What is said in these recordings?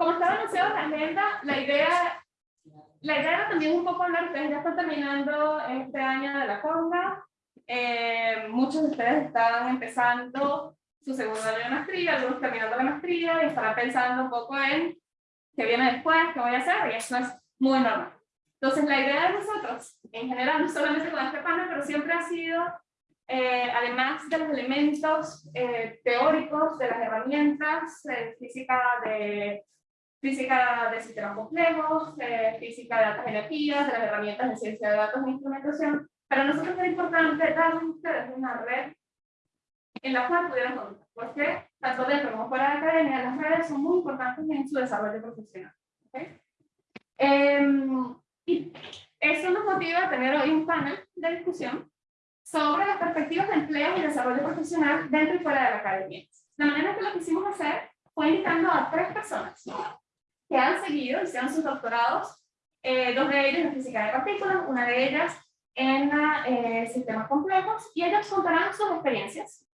como estaba anunciado en la agenda, la idea, la idea era también un poco hablar, ustedes ya están terminando este año de la conga, eh, muchos de ustedes están empezando su segundo año de maestría, algunos terminando la maestría y estarán pensando un poco en qué viene después, qué voy a hacer, y eso es muy normal. Entonces, la idea de nosotros, en general, no solamente con este panel, pero siempre ha sido, eh, además de los elementos eh, teóricos de las herramientas, eh, física de física de sistemas complejos, física de datos energías, de las herramientas de ciencia de datos e instrumentación, para nosotros es importante darles a ustedes una red en la cual pudieran contar, porque tanto dentro como fuera de la academia, las redes son muy importantes en su desarrollo profesional. ¿okay? Eh, y eso nos motiva a tener hoy un panel de discusión sobre las perspectivas de empleo y desarrollo profesional dentro y fuera de la academia. La manera que lo quisimos hacer fue invitando a tres personas que han seguido, hicieron sus doctorados, eh, dos de ellos en física de partículas, una de ellas en eh, sistemas complejos, y ellos contarán sus experiencias,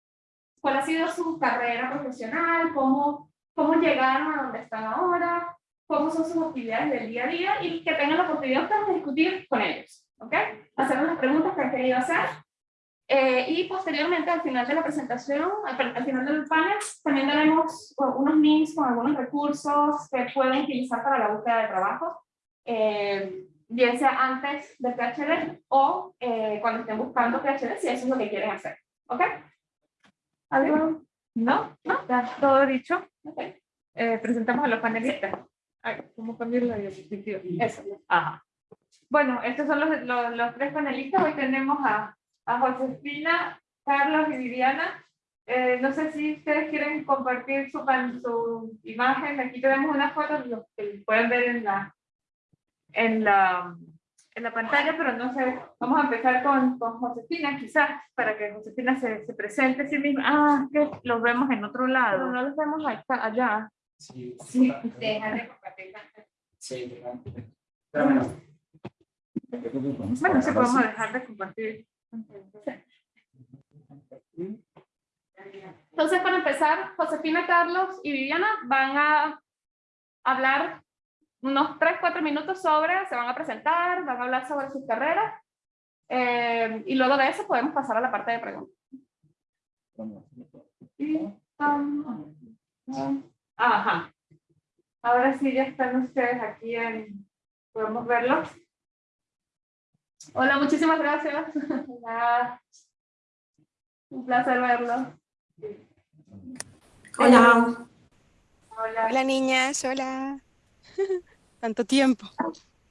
cuál ha sido su carrera profesional, cómo, cómo llegaron a donde están ahora, cómo son sus actividades del día a día y que tengan la oportunidad de discutir con ellos, ¿ok? Hacer las preguntas que han querido hacer. Eh, y posteriormente, al final de la presentación, al, final del panel, también daremos unos links con algunos recursos que pueden utilizar para la búsqueda de trabajo, eh, bien sea antes del PhD o eh, cuando estén buscando PhD, si eso es lo que quieren hacer, ¿ok? ¿Algo? ¿No? ¿No? ¿Está todo dicho? Okay. presentamos a los panelistas. ¿Cómo cambiar la diapositiva? Eso. Ajá. Bueno, estos son los, los, los, tres panelistas. Hoy tenemos a, a Josefina, Carlos y Viviana. Eh, no sé si ustedes quieren compartir su, su imagen. Aquí tenemos una foto que pueden ver en la, en la, en la pantalla, pero no sé. Vamos a empezar con, con Josefina, quizás, para que Josefina se, se presente a sí misma. Ah, que los vemos en otro lado. Pero no los vemos allá. Sí, sí. deja de compartir. Sí, bueno. Bueno, sí podemos dejar de compartir. Entonces, para empezar, Josefina, Carlos y Viviana van a hablar unos 3, 4 minutos sobre, se van a presentar, van a hablar sobre sus carreras, eh, y luego de eso podemos pasar a la parte de preguntas. Ajá. Ahora sí ya están ustedes aquí en... ¿Podemos verlos? Hola, muchísimas gracias. Hola. Un placer verlos. Hola. Hola. Hola, niñas. Hola. Tanto tiempo.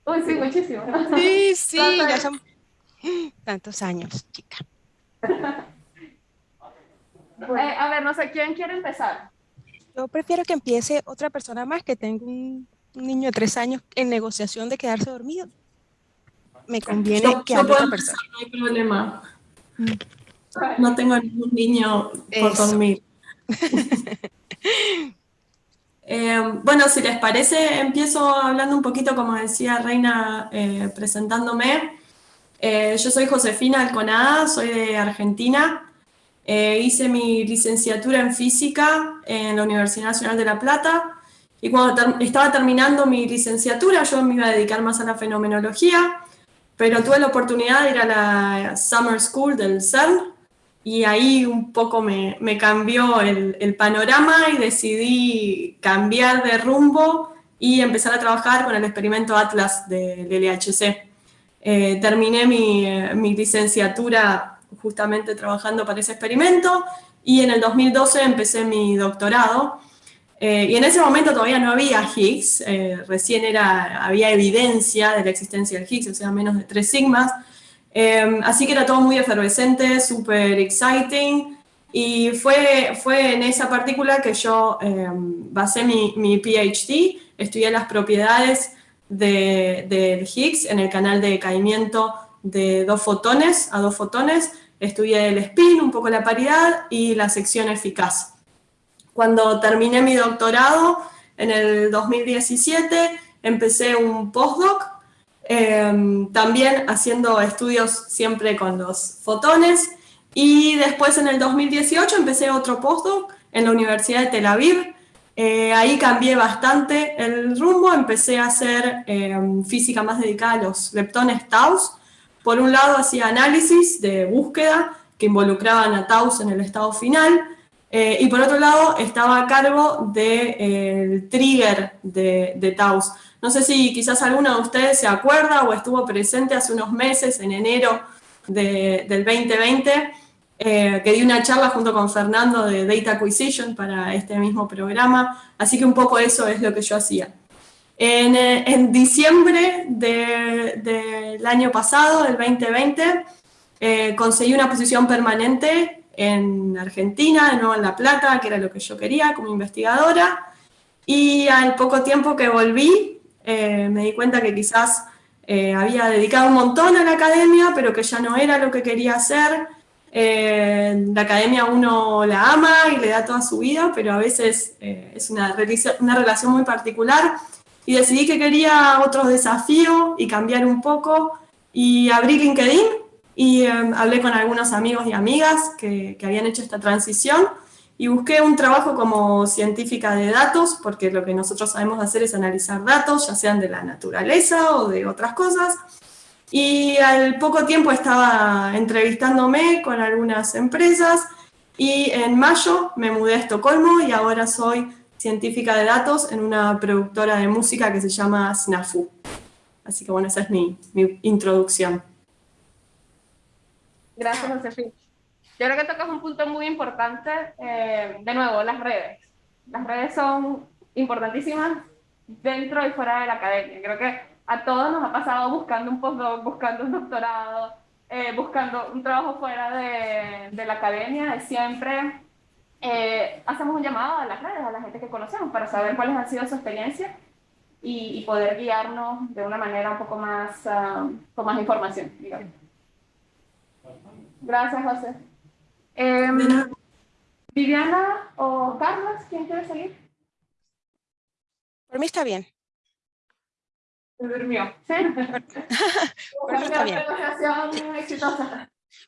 Uy, sí, muchísimo. Sí, sí, ya son tantos años, chica. Eh, a ver, no sé, ¿quién quiere empezar? Yo prefiero que empiece otra persona más, que tengo un, niño de tres años en negociación de quedarse dormido. Me conviene que hable otra persona. No hay problema. Mm. No tengo ningún niño por dormir. Eh, bueno, si les parece, empiezo hablando un poquito, como decía Reina, eh, presentándome. Eh, yo soy Josefina Alconada, soy de Argentina. Eh, hice mi licenciatura en física en la Universidad Nacional de La Plata y cuando estaba terminando mi licenciatura yo me iba a dedicar más a la fenomenología, pero tuve la oportunidad de ir a la Summer School del CERN y ahí un poco me, cambió el, panorama y decidí cambiar de rumbo y empezar a trabajar con el experimento Atlas del LHC. Eh, terminé mi, mi licenciatura justamente trabajando para ese experimento y en el 2012 empecé mi doctorado. Eh, y en ese momento todavía no había Higgs, eh, recién era, había evidencia de la existencia del Higgs, o sea, menos de tres sigmas. Eh, así que era todo muy efervescente, súper exciting. Y fue, fue en esa partícula que yo basé mi, mi, PhD, estudié las propiedades del de Higgs en el canal de decaimiento de dos fotones a dos fotones, estudié el spin, un poco la paridad y la sección eficaz. Cuando terminé mi doctorado, en el 2017, empecé un postdoc, em, también haciendo estudios siempre con los fotones, y después en el 2018 empecé otro postdoc en la Universidad de Tel Aviv, Eh, ahí cambié bastante el rumbo, empecé a hacer eh, física más dedicada a los leptones Taus. Por un lado hacía análisis de búsqueda que involucraban a Taus en el estado final, eh, y por otro lado estaba a cargo del trigger de, de Taus. No sé si quizás alguno de ustedes se acuerda o estuvo presente hace unos meses, en enero del 2020, eh, que di una charla junto con Fernando de Data Acquisition para este mismo programa, así que un poco eso es lo que yo hacía. En, eh, diciembre del año pasado, del 2020, eh, conseguí una posición permanente en Argentina, de nuevo en La Plata, que era lo que yo quería como investigadora, y al poco tiempo que volví, me di cuenta que quizás había dedicado un montón a la academia, pero que ya no era lo que quería hacer, eh, la academia uno la ama y le da toda su vida, pero a veces eh, es una, una relación muy particular. Y decidí que quería otro desafío y cambiar un poco. Y abrí LinkedIn y em, hablé con algunos amigos y amigas que, que habían hecho esta transición y busqué un trabajo como científica de datos, porque lo que nosotros sabemos hacer es analizar datos, ya sean de la naturaleza o de otras cosas, y al poco tiempo estaba entrevistándome con algunas empresas y en mayo me mudé a Estocolmo y ahora soy científica de datos en una productora de música que se llama Snafu. Así que bueno, esa es mi, mi introducción. Gracias, Josefina. Yo creo que tocas un punto muy importante. Eh, de nuevo, las redes. Las redes son importantísimas dentro y fuera de la academia. Creo que a todos nos ha pasado buscando un postdoc, buscando un doctorado, eh, buscando un trabajo fuera de, de la academia, siempre eh, hacemos un llamado a las redes, a la gente que conocemos, para saber cuáles han sido sus experiencias y, poder guiarnos de una manera un poco más, ah, con más información. Gracias, José. Em, Viviana o Carlos, ¿quién quiere salir? Por mí está bien. Se durmió. ¿Sí? está bien.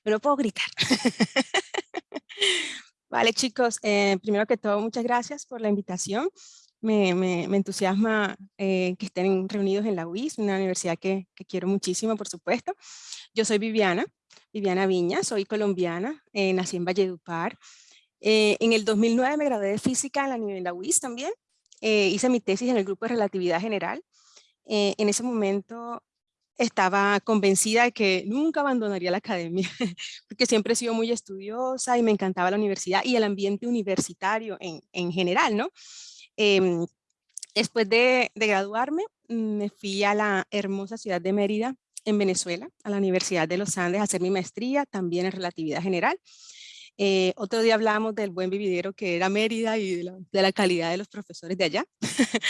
Me lo puedo gritar. vale, chicos, eh, primero que todo, muchas gracias por la invitación. Me, me, entusiasma eh, que estén reunidos en la UIS, una universidad que, que, quiero muchísimo, por supuesto. Yo soy Viviana, Viviana Viña, soy colombiana, eh, nací en Valledupar. en el 2009 me gradué de física en la, en la UIS también. hice mi tesis en el grupo de relatividad general eh, en ese momento estaba convencida de que nunca abandonaría la academia, porque siempre he sido muy estudiosa y me encantaba la universidad y el ambiente universitario en, en general, ¿no? Em, después de, de, graduarme, me fui a la hermosa ciudad de Mérida, en Venezuela, a la Universidad de los Andes, a hacer mi maestría, también en relatividad general. Eh, otro día hablábamos del buen vividero que era Mérida y de la, calidad de los profesores de allá.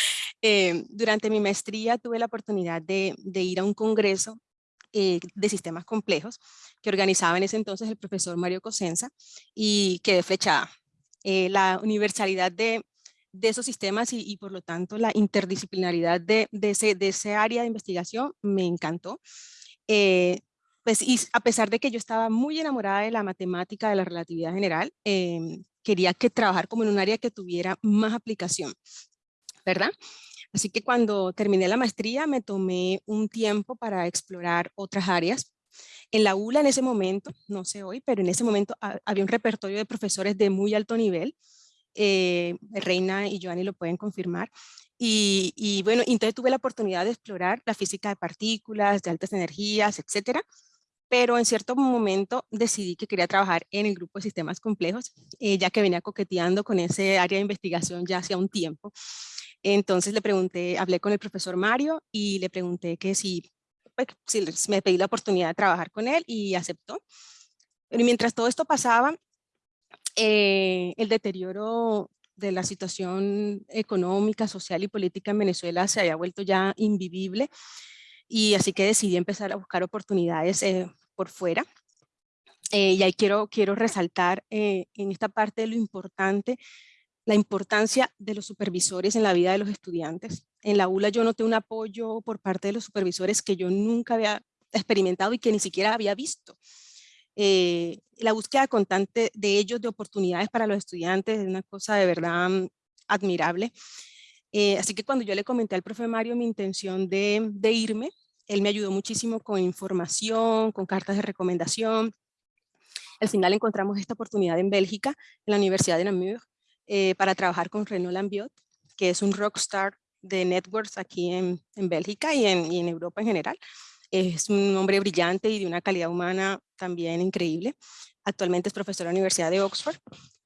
Eh, durante mi maestría tuve la oportunidad de, ir a un congreso eh, de sistemas complejos que organizaba en ese entonces el profesor Mario Cosenza y quedé flechada. la universalidad de, esos sistemas y, por lo tanto la interdisciplinaridad de, ese, de ese área de investigación me encantó pues y a pesar de que yo estaba muy enamorada de la matemática, de la relatividad general, em, quería que trabajar como en un área que tuviera más aplicación, ¿verdad? Así que cuando terminé la maestría me tomé un tiempo para explorar otras áreas. En la ULA en ese momento, no sé hoy, pero en ese momento había un repertorio de profesores de muy alto nivel. Eh, Reina y Joanny lo pueden confirmar. Y, y, bueno, entonces tuve la oportunidad de explorar la física de partículas, de altas energías, etcétera pero en cierto momento decidí que quería trabajar en el grupo de sistemas complejos, eh, ya que venía coqueteando con ese área de investigación ya hacía un tiempo. Entonces le pregunté, hablé con el profesor Mario y le pregunté que si, pues, si me pedí la oportunidad de trabajar con él y aceptó. Pero mientras todo esto pasaba, eh, el deterioro de la situación económica, social y política en Venezuela se había vuelto ya invivible y así que decidí empezar a buscar oportunidades eh, por fuera. Eh, y ahí quiero, quiero resaltar en esta parte lo importante, la importancia de los supervisores en la vida de los estudiantes. En la ULA yo noté un apoyo por parte de los supervisores que yo nunca había experimentado y que ni siquiera había visto. La búsqueda constante de ellos de oportunidades para los estudiantes es una cosa de verdad admirable. Eh, así que cuando yo le comenté al profe Mario mi intención de, irme, él me ayudó muchísimo con información, con cartas de recomendación. Al final encontramos esta oportunidad en Bélgica, en la Universidad de Namur, eh, para trabajar con Renaud Lambiot, que es un rockstar de networks aquí en, Bélgica y en Europa en general. Es un hombre brillante y de una calidad humana también increíble. Actualmente es profesor de la Universidad de Oxford.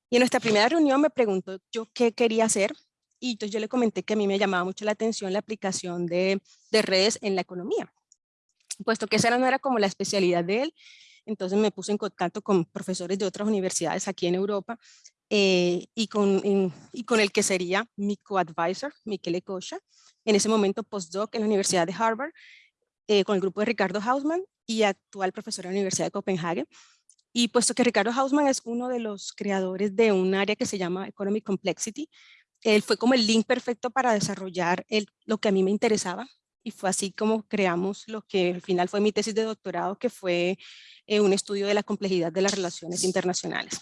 Y en nuestra primera reunión me preguntó yo qué quería hacer y entonces yo le comenté que a mí me llamaba mucho la atención la aplicación de, de redes en la economía, puesto que esa no era como la especialidad de él. Entonces me puse en contacto con profesores de otras universidades aquí en Europa eh, y, con, el que sería mi co-advisor, Michele Kosha, en ese momento postdoc en la Universidad de Harvard, eh, con el grupo de Ricardo Hausmann y actual profesor de la Universidad de Copenhague. Y puesto que Ricardo Hausmann es uno de los creadores de un área que se llama Economic Complexity, él fue como el link perfecto para desarrollar el, lo que a mí me interesaba y fue así como creamos lo que al final fue mi tesis de doctorado, que fue eh, un estudio de la complejidad de las relaciones internacionales.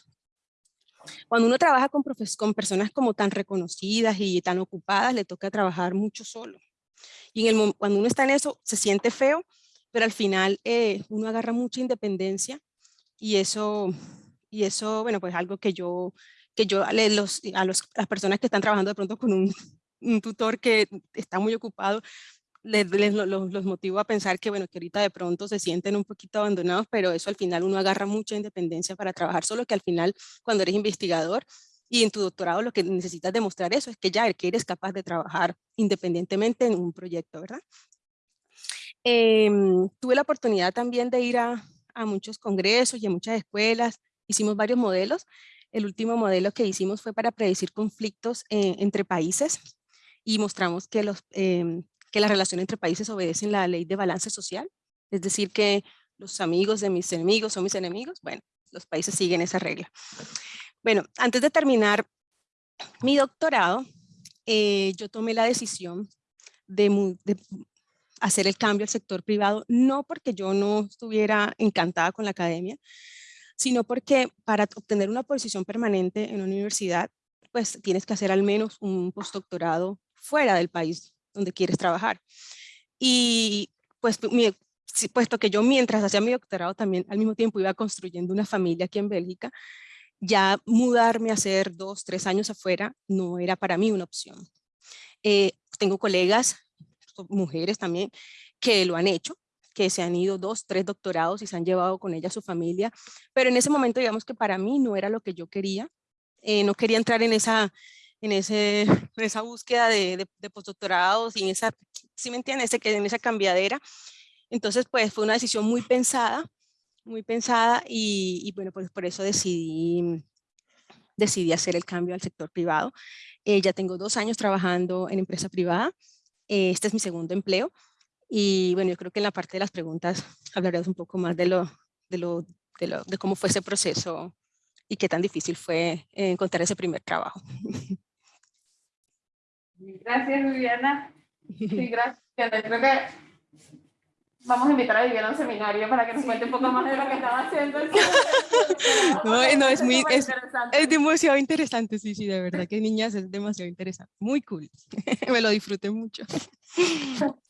Cuando uno trabaja con, con personas como tan reconocidas y tan ocupadas, le toca trabajar mucho solo. Y en el, cuando uno está en eso, se siente feo, pero al final eh, uno agarra mucha independencia y eso, y eso, bueno, pues algo que yo que yo los, a los, las personas que están trabajando de pronto con un, un tutor que está muy ocupado, les, les los, los, motivo a pensar que, bueno, que ahorita de pronto se sienten un poquito abandonados, pero eso al final uno agarra mucha independencia para trabajar, solo que al final cuando eres investigador y en tu doctorado lo que necesitas demostrar eso es que ya que eres capaz de trabajar independientemente en un proyecto, ¿verdad? Eh, tuve la oportunidad también de ir a, a muchos congresos y a muchas escuelas, hicimos varios modelos el último modelo que hicimos fue para predecir conflictos eh, entre países y mostramos que, los, eh, que la relación entre países obedecen la ley de balance social, es decir, que los amigos de mis enemigos son mis enemigos, bueno, los países siguen esa regla. Bueno, antes de terminar mi doctorado, eh, yo tomé la decisión de, hacer el cambio al sector privado, no porque yo no estuviera encantada con la academia, sino porque para obtener una posición permanente en una universidad, pues tienes que hacer al menos un postdoctorado fuera del país donde quieres trabajar. Y pues puesto que yo mientras hacía mi doctorado también al mismo tiempo iba construyendo una familia aquí en Bélgica, ya mudarme a hacer dos, tres años afuera no era para mí una opción. Eh, tengo colegas, mujeres también, que lo han hecho, que se han ido dos, tres doctorados y se han llevado con ella a su familia, pero en ese momento digamos que para mí no era lo que yo quería, eh, no quería entrar en esa, en ese, en esa búsqueda de, de, postdoctorados y en esa, ¿sí me entiendes? En esa cambiadera. Entonces pues fue una decisión muy pensada, muy pensada y, y bueno, pues por eso decidí, decidí hacer el cambio al sector privado. Eh, ya tengo dos años trabajando en empresa privada, eh, este es mi segundo empleo y bueno, yo creo que en la parte de las preguntas hablaremos un poco más de, lo, de, lo, de, lo, de cómo fue ese proceso y qué tan difícil fue encontrar ese primer trabajo. Gracias, Viviana. Sí, gracias. Creo que vamos a invitar a Viviana a un seminario para que nos cuente un poco más de lo que estaba haciendo. No, no es muy, es, es, demasiado interesante, sí, sí, de verdad que niñas es demasiado interesante, muy cool, me lo disfruté mucho.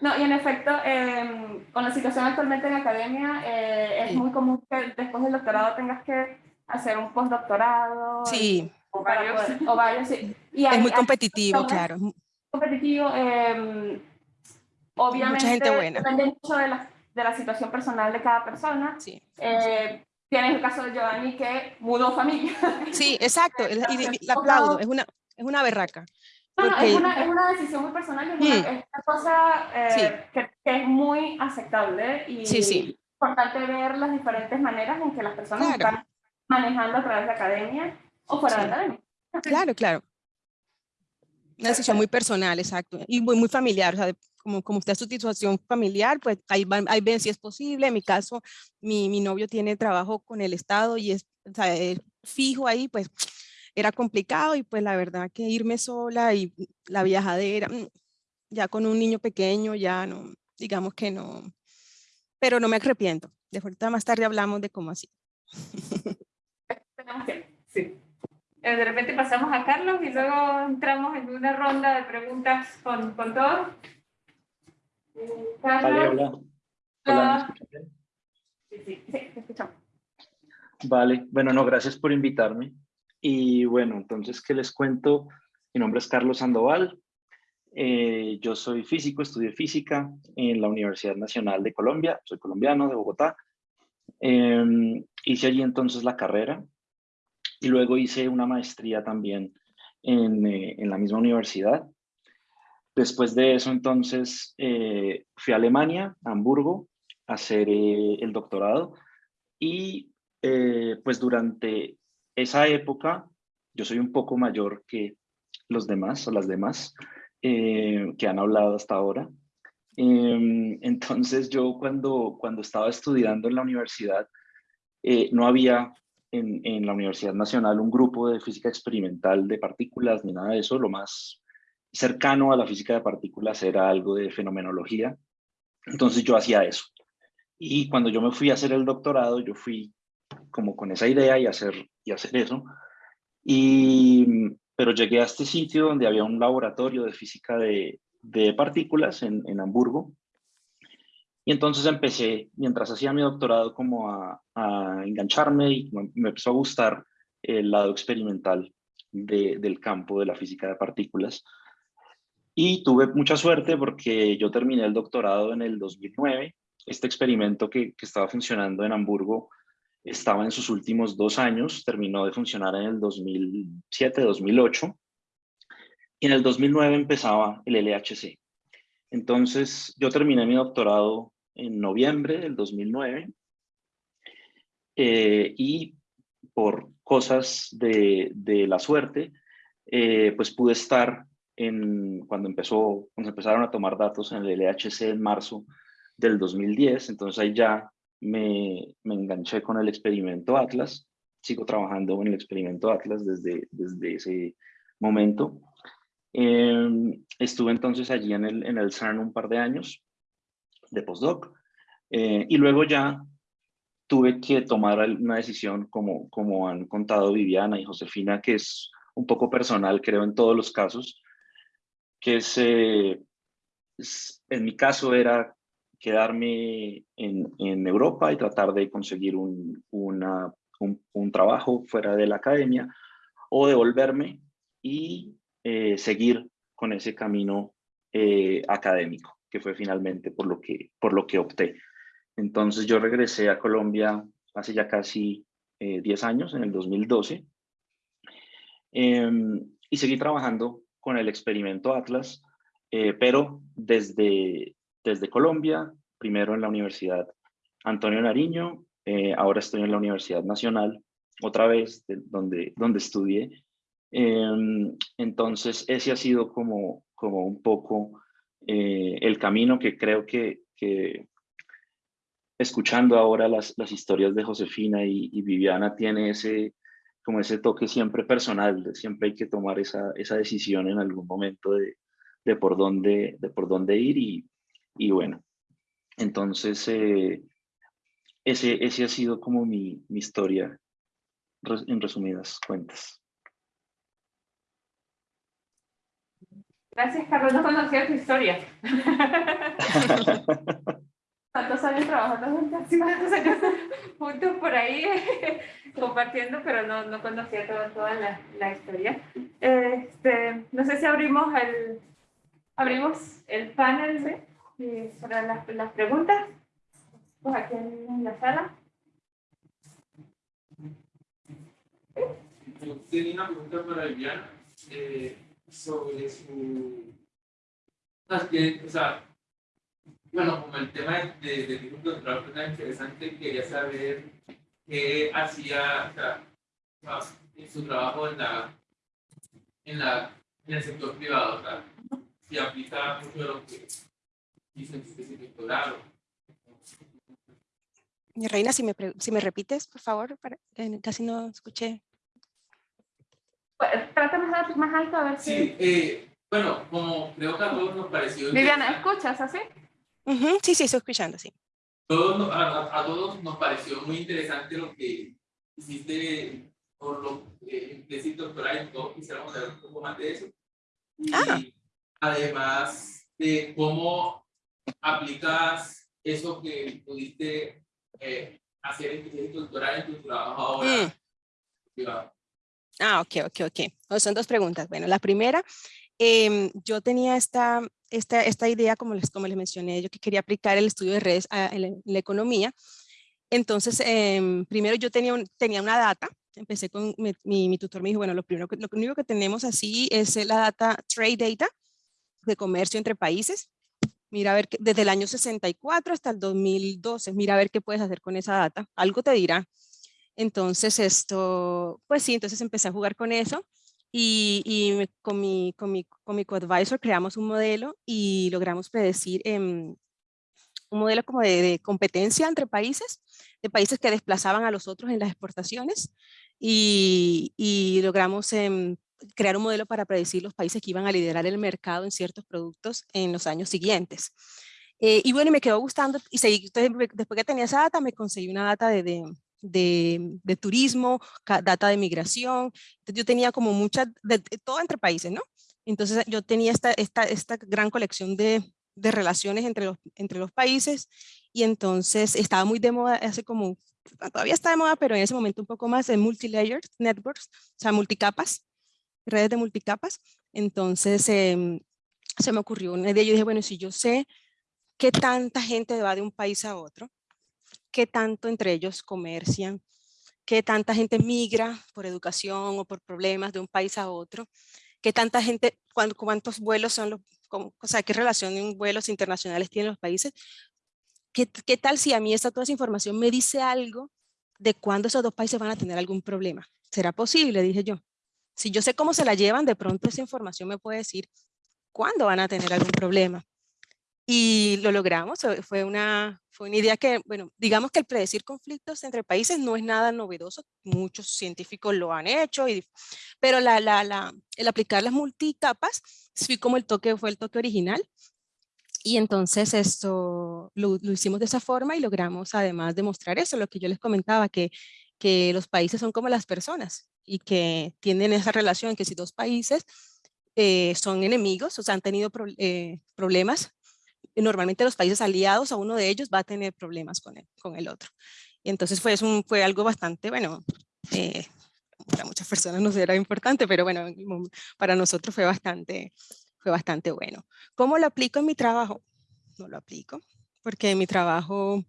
No, y en efecto, eh, con la situación actualmente en academia, eh, es sí. muy común que después del doctorado tengas que hacer un postdoctorado. Sí. O varios. Poder, o varios sí. y hay, es muy competitivo, hay, claro. Competitivo, eh, obviamente Mucha gente buena. depende mucho de la, de la situación personal de cada persona. Sí. Eh, tienes el caso de Giovanni que mudó familia. Sí, exacto, y, la aplaudo, es una, es una berraca. No, no, es, una, es una decisión muy personal, es una, mm. es una cosa eh, sí. que, que, es muy aceptable y sí, sí. importante ver las diferentes maneras en que las personas claro. están manejando a través de academia o fuera de academia. Claro, claro. Una decisión muy personal, exacto, y muy, muy familiar, o sea, como, como usted su situación familiar, pues ahí, ahí ven si es posible, en mi caso, mi, mi novio tiene trabajo con el Estado y es, o sea, es fijo ahí, pues era complicado y pues la verdad que irme sola y la viajadera, mm, ya con un niño pequeño, ya no, digamos que no, pero no me arrepiento. De ahorita más tarde hablamos de cómo así. Sí. Eh, de repente pasamos a Carlos y luego entramos en una ronda de preguntas con, con todos. Vale, hola. Hola, ¿me escuchan bien? Sí, sí, sí, te escuchamos. Vale, bueno, no, gracias por invitarme. Y bueno, entonces, ¿qué les cuento? Mi nombre es Carlos Sandoval. Eh, yo soy físico, estudié física en la Universidad Nacional de Colombia. Soy colombiano, de Bogotá. Eh, hice allí entonces la carrera y luego hice una maestría también en, eh, en la misma universidad. Después de eso, entonces, eh, fui a Alemania, a Hamburgo, a hacer eh, el doctorado y eh, pues durante esa época, yo soy un poco mayor que los demás o las demás que han hablado hasta ahora. Em, entonces yo cuando, cuando estaba estudiando en la universidad, no había en, en la Universidad Nacional un grupo de física experimental de partículas ni nada de eso. Lo más cercano a la física de partículas era algo de fenomenología. Entonces yo hacía eso. Y cuando yo me fui a hacer el doctorado, yo fui como con esa idea y hacer, y hacer eso. Y, pero llegué a este sitio donde había un laboratorio de física de, de partículas en, en, Hamburgo. Y entonces empecé, mientras hacía mi doctorado, como a, a engancharme y me, empezó a gustar el lado experimental de, del campo de la física de partículas. Y tuve mucha suerte porque yo terminé el doctorado en el 2009. Este experimento que, que estaba funcionando en Hamburgo estaba en sus últimos dos años, terminó de funcionar en el 2007, 2008, y en el 2009 empezaba el LHC. Entonces, yo terminé mi doctorado en noviembre del 2009, eh, y por cosas de, de la suerte, eh, pues pude estar en, cuando, empezó, cuando empezaron a tomar datos en el LHC en marzo del 2010, entonces ahí ya me, me, enganché con el experimento Atlas, sigo trabajando en el experimento Atlas desde, desde ese momento. Eh, estuve entonces allí en el, en el CERN un par de años de postdoc eh, y luego ya tuve que tomar una decisión como, como han contado Viviana y Josefina, que es un poco personal, creo, en todos los casos, que es en mi caso era quedarme en, en, Europa y tratar de conseguir un, un, un, trabajo fuera de la academia o devolverme y eh, seguir con ese camino eh, académico, que fue finalmente por lo que, por lo que opté. Entonces yo regresé a Colombia hace ya casi 10 eh, años, en el 2012, em, y seguí trabajando con el experimento Atlas, pero desde, desde Colombia, primero en la Universidad Antonio Nariño, eh, ahora estoy en la Universidad Nacional, otra vez de, donde, donde estudié. Eh, entonces ese ha sido como, como un poco eh, el camino que creo que, que escuchando ahora las, las, historias de Josefina y, Viviana tiene ese como ese toque siempre personal, siempre hay que tomar esa, esa decisión en algún momento de, de por dónde, de por dónde ir y, y bueno, entonces eh, ese, ese ha sido como mi, mi historia en resumidas cuentas. Gracias, Carlos. No conocía tu historia. Tantos años trabajando juntos, tantos años juntos por ahí compartiendo, pero no, no conocía toda, toda la, la historia. Este, no sé si abrimos el, abrimos el panel de, para las, las preguntas. Pues aquí en la sala. Yo tenía una pregunta para Viviana eh, sobre su. O sea, bueno, como el tema de, de, de doctorado fue tan interesante, quería saber qué hacía o sea, en su trabajo en, la, en, la, en el sector privado, o sea, si aplica mucho de lo que hizo en su. Mi reina, si me, si me repites, por favor, para, eh, casi no escuché. Trata más, más alto a ver si... Sí, eh, bueno, como creo que a todos nos pareció... Viviana, ¿escuchas así? Uh -huh, sí, sí, estoy escuchando, sí. Todos, a, a, todos nos pareció muy interesante lo que hiciste por lo que decir doctoral y todos quisiéramos saber un poco más de eso. Y Ah. además de cómo aplicas eso que pudiste eh, hacer en tu tesis doctoral en tu trabajo ahora. Mm. Ah, ok, ok, ok. Son dos preguntas. Bueno, la primera, em, yo tenía esta, idea, como les, como les mencioné, yo que quería aplicar el estudio de redes a, en la, economía. Entonces, em, primero yo tenía, un- tenía una data, empecé con mi, mi, mi tutor, me dijo, bueno, lo, primero lo único que tenemos así es eh, la data, trade data, de comercio entre países. Mira a ver, desde el año 64 hasta el 2012, mira a ver qué puedes hacer con esa data. Algo te dirá. Entonces esto, pues sí, entonces empecé a jugar con eso y, y con mi, con mi, con mi coadvisor creamos un modelo y logramos predecir em, un modelo como de, de competencia entre países, de países que desplazaban a los otros en las exportaciones y, y logramos em, crear un modelo para predecir los países que iban a liderar el mercado en ciertos productos en los años siguientes. Eh, y bueno, me quedó gustando y seguí, entonces, después que tenía esa data, me conseguí una data de, de, de, de turismo, data de migración, entonces yo tenía como mucha, de, de todo entre países, ¿no? Entonces yo tenía esta, esta, esta gran colección de, de relaciones entre los, entre los países y entonces estaba muy de moda hace como, todavía está de moda, pero en ese momento un poco más de multilayered networks, o sea, multicapas, redes de multicapas. Entonces em, se me ocurrió una idea, yo dije, bueno, si yo sé qué tanta gente va de un país a otro, qué tanto entre ellos comercian, qué tanta gente migra por educación o por problemas de un país a otro, qué tanta gente, cuán- cuántos vuelos son los, o sea, qué relación en vuelos internacionales tienen los países, qué, qué tal si a mí esta, toda esa información me dice algo de cuándo esos dos países van a tener algún problema. ¿Será posible? Dije yo. Si yo sé cómo se la llevan, de pronto esa información me puede decir cuándo van a tener algún problema. Y lo logramos, fue una, fue una idea que, bueno, digamos que el predecir conflictos entre países no es nada novedoso, muchos científicos lo han hecho, y, pero la, la, la, el aplicar las multicapas fue como el toque, fue el toque original. Y entonces esto lo, lo hicimos de esa forma y logramos además demostrar eso, lo que yo les comentaba, que, que los países son como las personas y que tienen esa relación, que si dos países eh, son enemigos, o sea, han tenido pro- eh, problemas, normalmente los países aliados a uno de ellos va a tener problemas con el, con el otro. Y entonces fue, un, fue algo bastante, bueno, eh, para muchas personas no será importante, pero bueno, para nosotros fue bastante, fue bastante bueno. ¿Cómo lo aplico en mi trabajo? No lo aplico, porque mi trabajo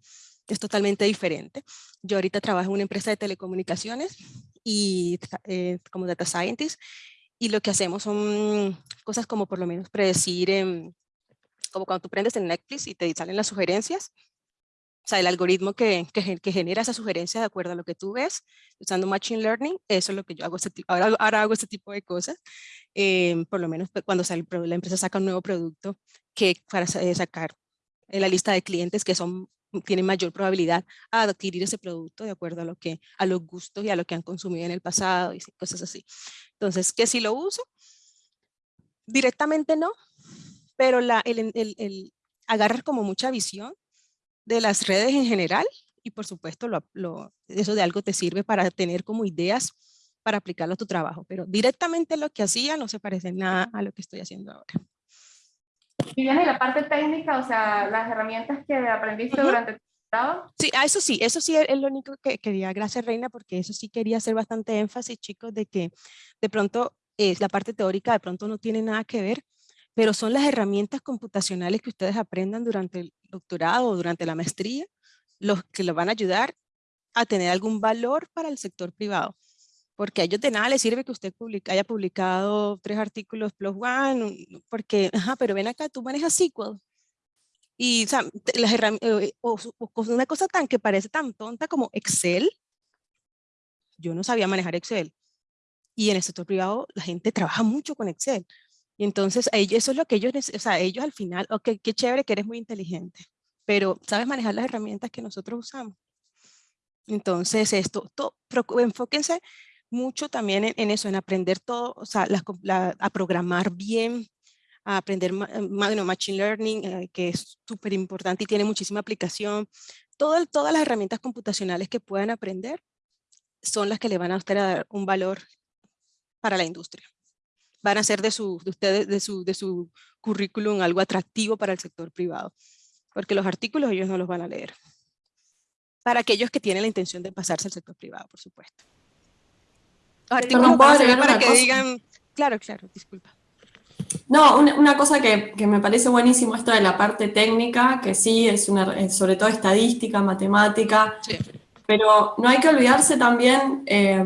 es totalmente diferente. Yo ahorita trabajo en una empresa de telecomunicaciones y eh, como data scientist, y lo que hacemos son cosas como por lo menos predecir, em, como cuando tú prendes en Netflix y te salen las sugerencias, o sea, el algoritmo que, que, que genera esa sugerencia de acuerdo a lo que tú ves, usando Machine Learning, eso es lo que yo hago, este tipo, ahora, ahora hago este tipo de cosas, em, por lo menos cuando sale, la empresa saca un nuevo producto, que para eh, sacar en la lista de clientes que son tienen mayor probabilidad a adquirir ese producto de acuerdo a lo que a los gustos y a lo que han consumido en el pasado y cosas así. Entonces, que si lo uso, directamente no, pero la, el, el, el agarrar como mucha visión de las redes en general y por supuesto lo, lo, eso de algo te sirve para tener como ideas para aplicarlo a tu trabajo, pero directamente lo que hacía no se parece nada a lo que estoy haciendo ahora. Y la parte técnica, o sea, las herramientas que aprendiste Ujú. durante tu grado, Sí, eso sí, eso sí es lo único que quería, gracias Reina, porque eso sí quería hacer bastante énfasis, chicos, de que de pronto eh, la parte teórica de pronto no tiene nada que ver, pero son las herramientas computacionales que ustedes aprendan durante el doctorado o durante la maestría, los que los van a ayudar a tener algún valor para el sector privado. Porque a ellos de nada les sirve que usted publica, haya publicado tres artículos plus one, porque, ajá, pero ven acá, tú manejas SQL. Y o sea, las eh, o, o una cosa tan que parece tan tonta como Excel. Yo no sabía manejar Excel. Y en el sector privado la gente trabaja mucho con Excel. Entonces ellos- eso es lo que ellos, o sea, ellos al final, ok, qué chévere que eres muy inteligente, pero ¿sabes manejar las herramientas que nosotros usamos? Entonces esto, enfóquense mucho también en, eso, en aprender todo, o sea, a programar bien, a aprender eh, bueno, Machine Learning, eh, que es súper importante y tiene muchísima aplicación. Todas las herramientas computacionales que puedan aprender, son las que le van a usted a dar un valor para la industria. Van a hacer de su, de ustedes, de su, de su currículum algo atractivo para el sector privado, porque los artículos ellos no los van a leer. Para aquellos que tienen la intención de pasarse al sector privado, por supuesto. Los artículos para que digan, claro, claro, disculpa. No, una, cosa que, me parece buenísimo esto de la parte técnica, que sí, es una, sobre todo estadística, matemática, pero no hay que olvidarse también eh,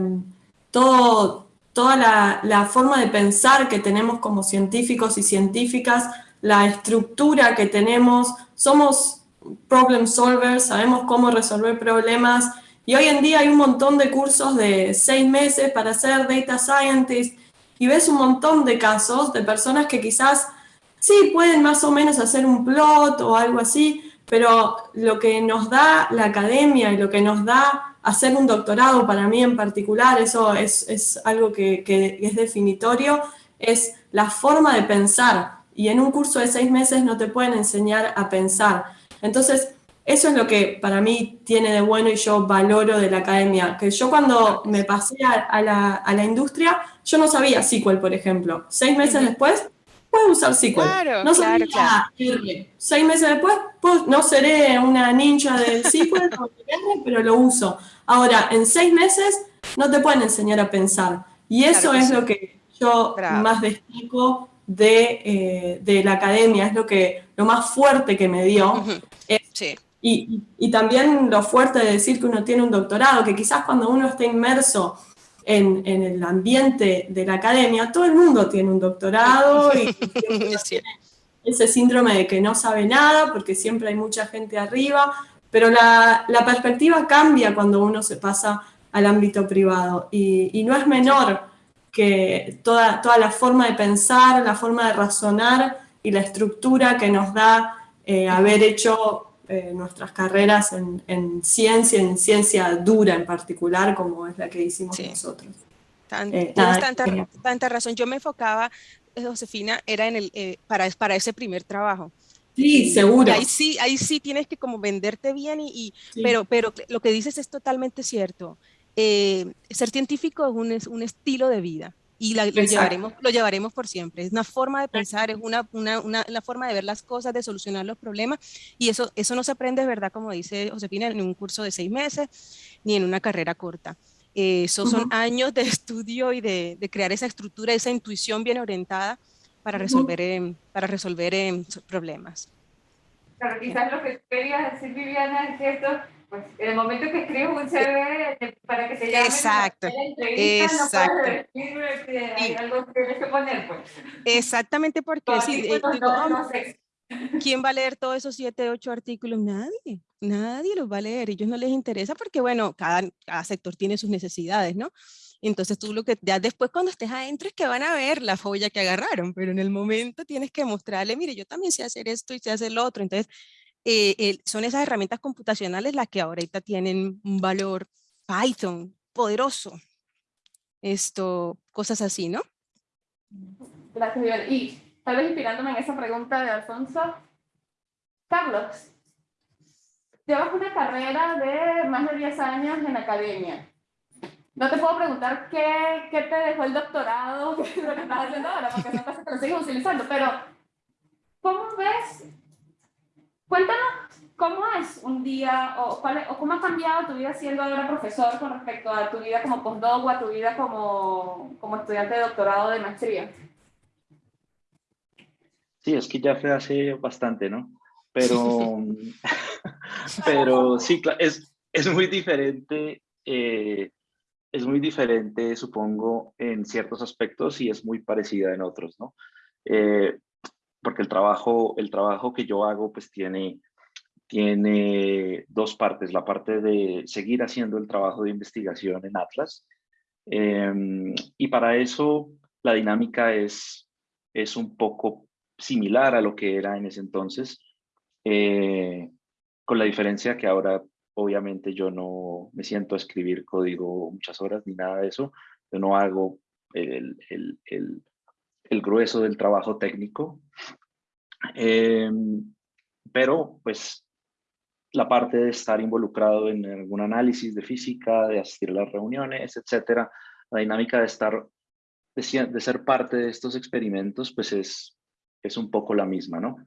todo, toda la, forma de pensar que tenemos como científicos y científicas, la estructura que tenemos, somos problem solvers, sabemos cómo resolver problemas, y hoy en día hay un montón de cursos de seis meses para ser data scientist, y ves un montón de casos de personas que quizás sí pueden más o menos hacer un plot o algo así, pero lo que nos da la academia y lo que nos da hacer un doctorado para mí en particular, eso es, algo que, es definitorio, es la forma de pensar. Y en un curso de seis meses no te pueden enseñar a pensar. Entonces, eso es lo que para mí tiene de bueno y yo valoro de la academia. Que yo cuando me pasé a, la, a la, industria, yo no sabía SQL, por ejemplo. Seis meses después, puedo usar SQL. Claro, no sabía claro, Seis meses después, pues, no seré una ninja del SQL, pero lo uso. Ahora, en seis meses no te pueden enseñar a pensar. Y eso es lo que yo más destaco de, eh, de, la academia, es lo, que, lo más fuerte que me dio. sí. Y, y, también lo fuerte de decir que uno tiene un doctorado, que quizás cuando uno está inmerso en, en el ambiente de la academia, todo el mundo tiene un doctorado y ese síndrome de que no sabe nada porque siempre hay mucha gente arriba, pero la, la perspectiva cambia cuando uno se pasa al ámbito privado y, y, no es menor que toda, toda la forma de pensar, la forma de razonar y la estructura que nos da eh, haber hecho eh, nuestras carreras en, en, ciencia, en ciencia dura en particular, como es la que hicimos nosotros. Eh, tienes tanta, tanta, razón. Yo me enfocaba, Josefina, era en el, para, para ese primer trabajo. Sí, seguro. ahí sí, ahí sí tienes que como venderte bien, y, pero, pero lo que dices es totalmente cierto. ser científico es un, es un estilo de vida y lo, llevaremos, lo llevaremos por siempre. Es una forma de pensar, es una, una, una, forma de ver las cosas, de solucionar los problemas y eso, eso no se aprende, ¿verdad? Como dice Josefina, en un curso de seis meses ni en una carrera corta. Eh, esos son años de estudio y de, de, crear esa estructura, esa intuición bien orientada para resolver, uh para resolver problemas. Claro, quizás lo que quería decir Viviana es que esto pues en el momento que escribes un CV eh, para que te llamen exacto, exacto. no puedes que hay algo que tienes que poner, pues. Exactamente porque sí, eh, ¿quién va a leer todos esos siete, ocho artículos? Nadie, nadie los va a leer, ellos no les interesa porque, bueno, cada, cada sector tiene sus necesidades, ¿no? Entonces tú lo que ya después cuando estés adentro es que van a ver la folla que agarraron, pero en el momento tienes que mostrarle, mire, yo también sé hacer esto y sé hacer lo otro. Entonces, eh, son esas herramientas computacionales las que ahorita tienen un valor Python poderoso. Esto, cosas así, ¿no? Gracias, Vivian. Y tal vez inspirándome en esa pregunta de Alfonso, Carlos, llevas una carrera de más de 10 años en academia. No te puedo preguntar qué, qué te dejó el doctorado, lo que estás haciendo ahora, porque son cosas que lo sigues utilizando, pero ¿cómo ves Cuéntanos cómo es un día o, cuál, o cómo ha cambiado tu vida siendo ahora profesor con respecto a tu vida como postdoc o a tu vida como, como estudiante de doctorado de maestría. Sí, es que ya fue hace bastante, ¿no? Pero, pero sí, es, es muy diferente, eh, es muy diferente, supongo, en ciertos aspectos y es muy parecida en otros, ¿no? Eh, porque el trabajo, el trabajo que yo hago pues tiene, tiene dos partes, la parte de seguir haciendo el trabajo de investigación en Atlas em, y para eso la dinámica es, es un poco similar a lo que era en ese entonces, eh, con la diferencia que ahora obviamente yo no me siento a escribir código muchas horas ni nada de eso, yo no hago el, el, el el grueso del trabajo técnico. Em, pero pues la parte de estar involucrado en algún análisis de física, de asistir a las reuniones, etcétera, la dinámica de estar, de, ser parte de estos experimentos, pues es, es un poco la misma, ¿no?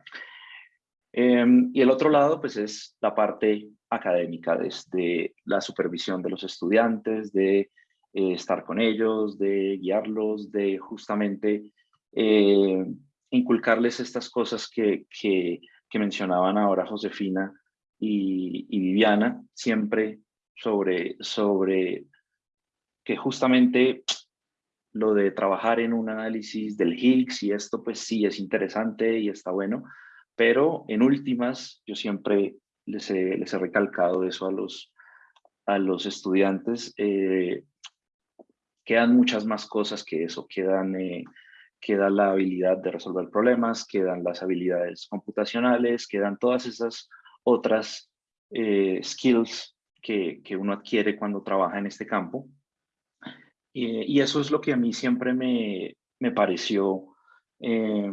Em, y el otro lado, pues es la parte académica, desde la supervisión de los estudiantes, de eh, estar con ellos, de guiarlos, de justamente eh, inculcarles estas cosas que, que, mencionaban ahora Josefina y, Viviana, siempre sobre, sobre que justamente lo de trabajar en un análisis del Higgs y esto pues sí es interesante y está bueno, pero en últimas yo siempre les he, les he recalcado eso a los, a los estudiantes, eh, quedan muchas más cosas que eso, quedan, eh, queda la habilidad de resolver problemas, quedan las habilidades computacionales, quedan todas esas otras eh, skills que, que, uno adquiere cuando trabaja en este campo. y eso es lo que a mí siempre me, me pareció eh,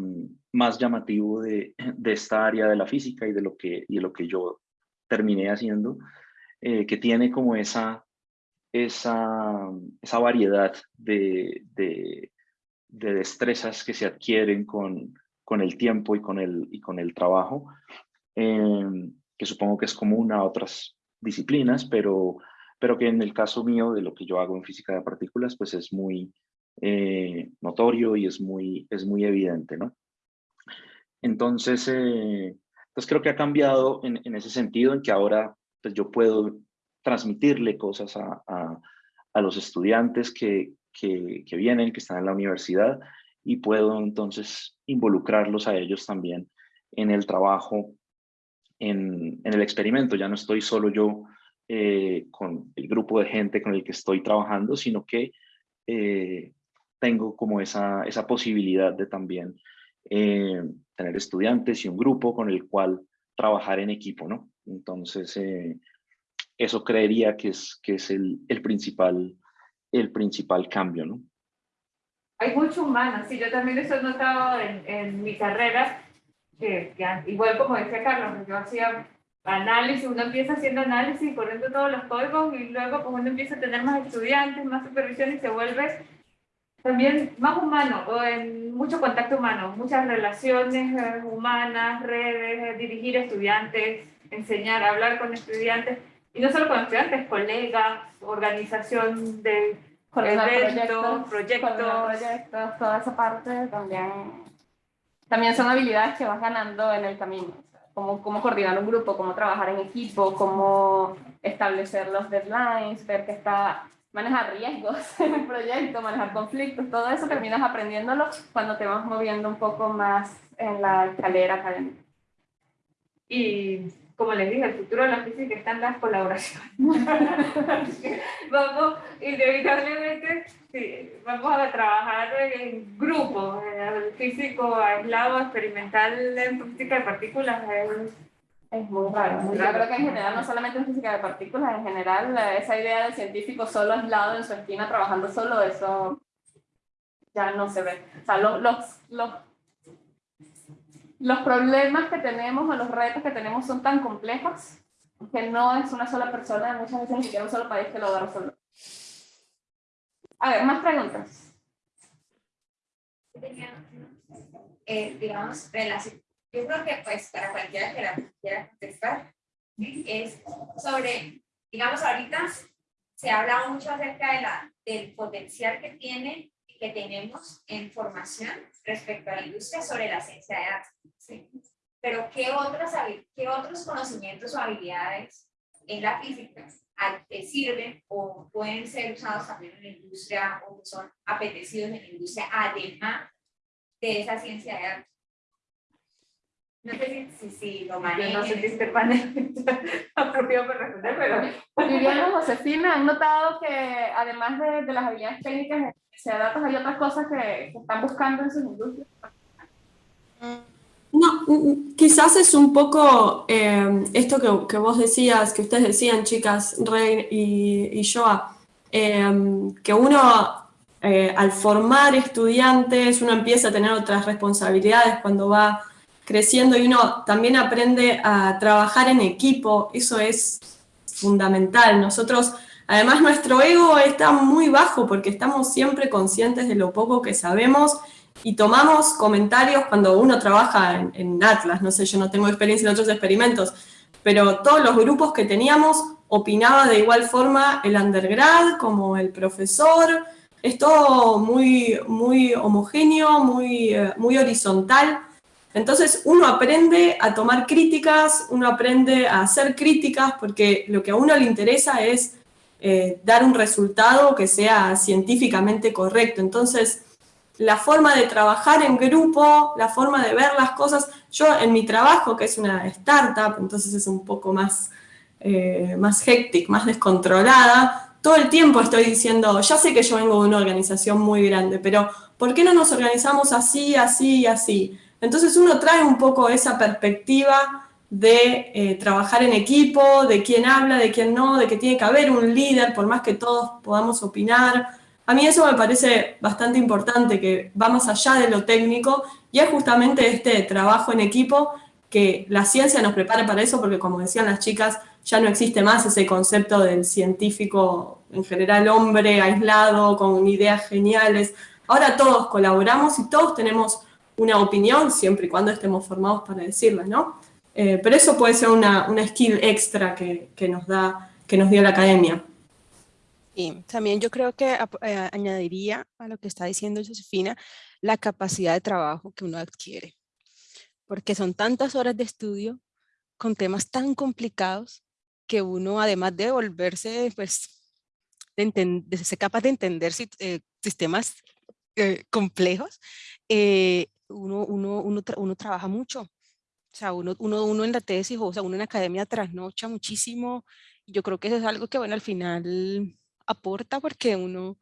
más llamativo de, de, esta área de la física y de lo que, y de lo que yo terminé haciendo, eh, que tiene como esa, esa, esa variedad de, de, destrezas que se adquieren con, con el tiempo y con el, y con el trabajo, que supongo que es común a otras disciplinas, pero, pero que en el caso mío de lo que yo hago en física de partículas, pues es muy eh, notorio y es muy, es muy evidente, ¿no? Entonces, eh, creo que ha cambiado en, en, ese sentido, en que ahora pues yo puedo transmitirle cosas a, a, a los estudiantes que, que, vienen, que están en la universidad, y puedo entonces involucrarlos a ellos también en el trabajo en, el experimento. Ya no estoy solo yo eh, con el grupo de gente con el que estoy trabajando, sino que eh, tengo como esa, esa posibilidad de también eh, tener estudiantes y un grupo con el cual trabajar en equipo, ¿no? Entonces, eso creería que es, que es el, el, principal, el principal cambio, ¿no? Hay mucho humano, sí, yo también eso he notado en, en mi carrera, que, igual como decía Carlos, yo hacía análisis, uno empieza haciendo análisis, poniendo todos los códigos y luego pues uno empieza a tener más estudiantes, más supervisión y se vuelve también más humano, o en mucho contacto humano, muchas relaciones eh, humanas, redes, eh, dirigir estudiantes, enseñar, hablar con estudiantes, y no solo con estudiantes, colegas, organización de eventos, proyectos, proyectos, toda esa parte también también son habilidades que vas ganando en el camino. Cómo, cómo coordinar un grupo, cómo trabajar en equipo, cómo establecer los deadlines, ver que está manejar riesgos en un proyecto, manejar conflictos, todo eso terminas aprendiéndolo cuando te vas moviendo un poco más en la escalera académica. Y como les dije, el futuro de la física está en las colaboraciones. vamos, inevitablemente, sí, vamos a trabajar en grupo. El físico aislado, experimental en física de partículas es, es muy raro. Yo creo que en general, no solamente en física de partículas, en general, esa idea del científico solo aislado en su esquina trabajando solo, eso ya no se ve. O sea, los, los, los los problemas que tenemos o los retos que tenemos son tan complejos que no es una sola persona, muchas veces ni siquiera un solo país que lo va a resolver. A ver, más preguntas. Eh, digamos, relación. Yo creo que pues para cualquiera que la quiera contestar, es sobre, digamos, ahorita se habla mucho acerca de la, del potencial que tiene que tenemos en formación respecto a la industria sobre la ciencia de datos. ¿sí? Pero ¿qué, otras, ¿qué otros conocimientos o habilidades en la física sirven o pueden ser usados también en la industria o son apetecidos en la industria además de esa ciencia de datos? No sé si, si, lo manejan. Yo no sé si este panel apropiado para responder, pero... Viviana Josefina, ¿han notado que además de, de las habilidades técnicas de ciencia de datos hay otras cosas que, que están buscando en sus industrias? No, mm, mm, quizás es un poco eh, esto que, que, vos decías, que ustedes decían, chicas, Rey y, y Joa, eh, que uno eh, al formar estudiantes, uno empieza a tener otras responsabilidades cuando va creciendo y uno también aprende a trabajar en equipo, eso es fundamental. Nosotros, además nuestro ego está muy bajo porque estamos siempre conscientes de lo poco que sabemos y tomamos comentarios cuando uno trabaja en, Atlas, no sé, yo no tengo experiencia en otros experimentos, pero todos los grupos que teníamos opinaba de igual forma el undergrad como el profesor, es todo muy, muy homogéneo, muy, eh, muy horizontal, entonces uno aprende a tomar críticas, uno aprende a hacer críticas, porque lo que a uno le interesa es eh, dar un resultado que sea científicamente correcto. Entonces, la forma de trabajar en grupo, la forma de ver las cosas, yo en mi trabajo, que es una startup, entonces es un poco más, eh, más hectic, más descontrolada, todo el tiempo estoy diciendo, ya sé que yo vengo de una organización muy grande, pero ¿por qué no nos organizamos así, así y así? Entonces uno trae un poco esa perspectiva de eh, trabajar en equipo, de quién habla, de quién no, de que tiene que haber un líder, por más que todos podamos opinar. A mí eso me parece bastante importante, que va más allá de lo técnico, y es justamente este trabajo en equipo que la ciencia nos prepara para eso, porque como decían las chicas, ya no existe más ese concepto del científico, en general hombre, aislado, con ideas geniales. Ahora todos colaboramos y todos tenemos una opinión, siempre y cuando estemos formados para decirla, ¿no? Eh, pero eso puede ser una, una skill extra que, que, nos da, que nos dio la academia. Y también yo creo que eh, añadiría a lo que está diciendo Josefina, la capacidad de trabajo que uno adquiere. Porque son tantas horas de estudio con temas tan complicados que uno, además de volverse, pues, de, de ser capaz de entender eh, sistemas eh, complejos, eh, uno, uno, uno, uno, trabaja mucho. O sea, uno, uno, uno en la tesis, o sea, uno en la academia trasnocha muchísimo. Yo creo que eso es algo que, bueno, al final aporta porque uno,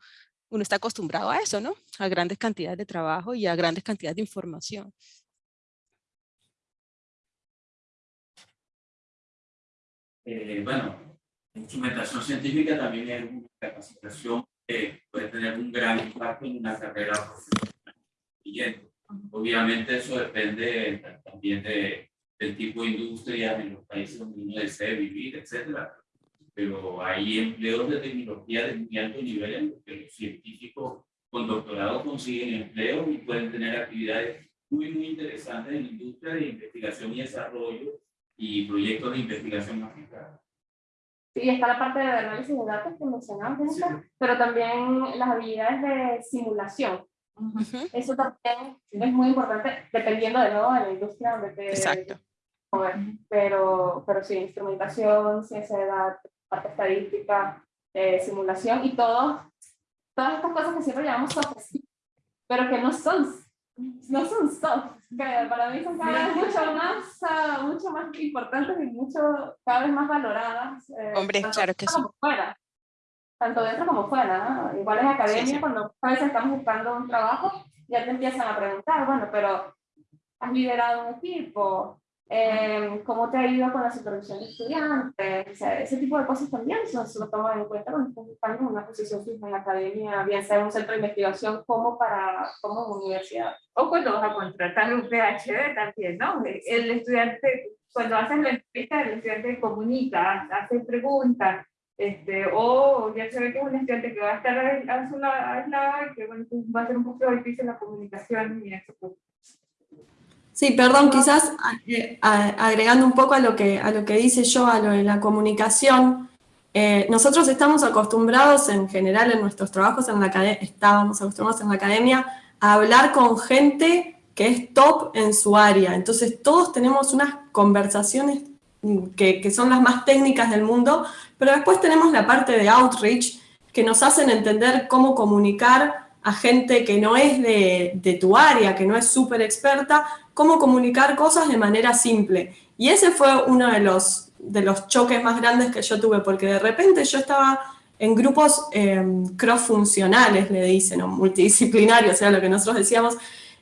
uno está acostumbrado a eso, ¿no? A grandes cantidades de trabajo y a grandes cantidades de información. Eh, bueno, instrumentación científica también es una capacitación que puede tener un gran impacto en una carrera profesional. Obviamente eso depende también de, del tipo de industria en los países donde uno desea vivir, etcétera. Pero hay empleos de tecnología de muy alto nivel en los que los científicos con doctorado consiguen empleo y pueden tener actividades muy, muy interesantes en la industria de investigación y desarrollo y proyectos de investigación aplicada. Sí, está la parte de análisis de datos que mencionamos, pero también las habilidades de simulación. Eso también es muy importante, dependiendo de nuevo de la industria donde te... Exacto. Pero, pero sí, instrumentación, ciencia de datos, parte estadística, eh, simulación y todo, todas estas cosas que siempre llamamos soft pero que no son, no son soft, que para mí son cada vez mucho más, uh, mucho más importantes y mucho, cada vez más valoradas. Eh, Hombre, claro que sí. Fuera tanto dentro como fuera, ¿no? Igual en academia, cuando a veces estamos buscando un trabajo, ya te empiezan a preguntar, bueno, pero has liderado un equipo, eh, cómo te ha ido con la supervisión de estudiantes, o sea, ese tipo de cosas también se, se lo toman en cuenta cuando estás buscando una posición fija en la academia, bien sea en un centro de investigación como para como universidad. O cuando vas a contratar un PhD también, ¿no? El estudiante, cuando haces la entrevista, el estudiante comunica, hace preguntas, este, o ya se ve que es un estudiante que va a estar aislado y que bueno, pues, va a ser un poco difícil la comunicación y eso. Pues. Sí, perdón, quizás eh, agregando un poco a lo que, a lo que dice yo, a lo de la comunicación, eh, nosotros estamos acostumbrados en general en nuestros trabajos en la estábamos acostumbrados en la academia a hablar con gente que es top en su área, entonces todos tenemos unas conversaciones que, son las más técnicas del mundo, pero después tenemos la parte de outreach, que nos hacen entender cómo comunicar a gente que no es de, de tu área, que no es súper experta, cómo comunicar cosas de manera simple. Y ese fue uno de los, de los choques más grandes que yo tuve, porque de repente yo estaba en grupos eh, cross-funcionales, le dicen, o multidisciplinarios, o sea, lo que nosotros decíamos,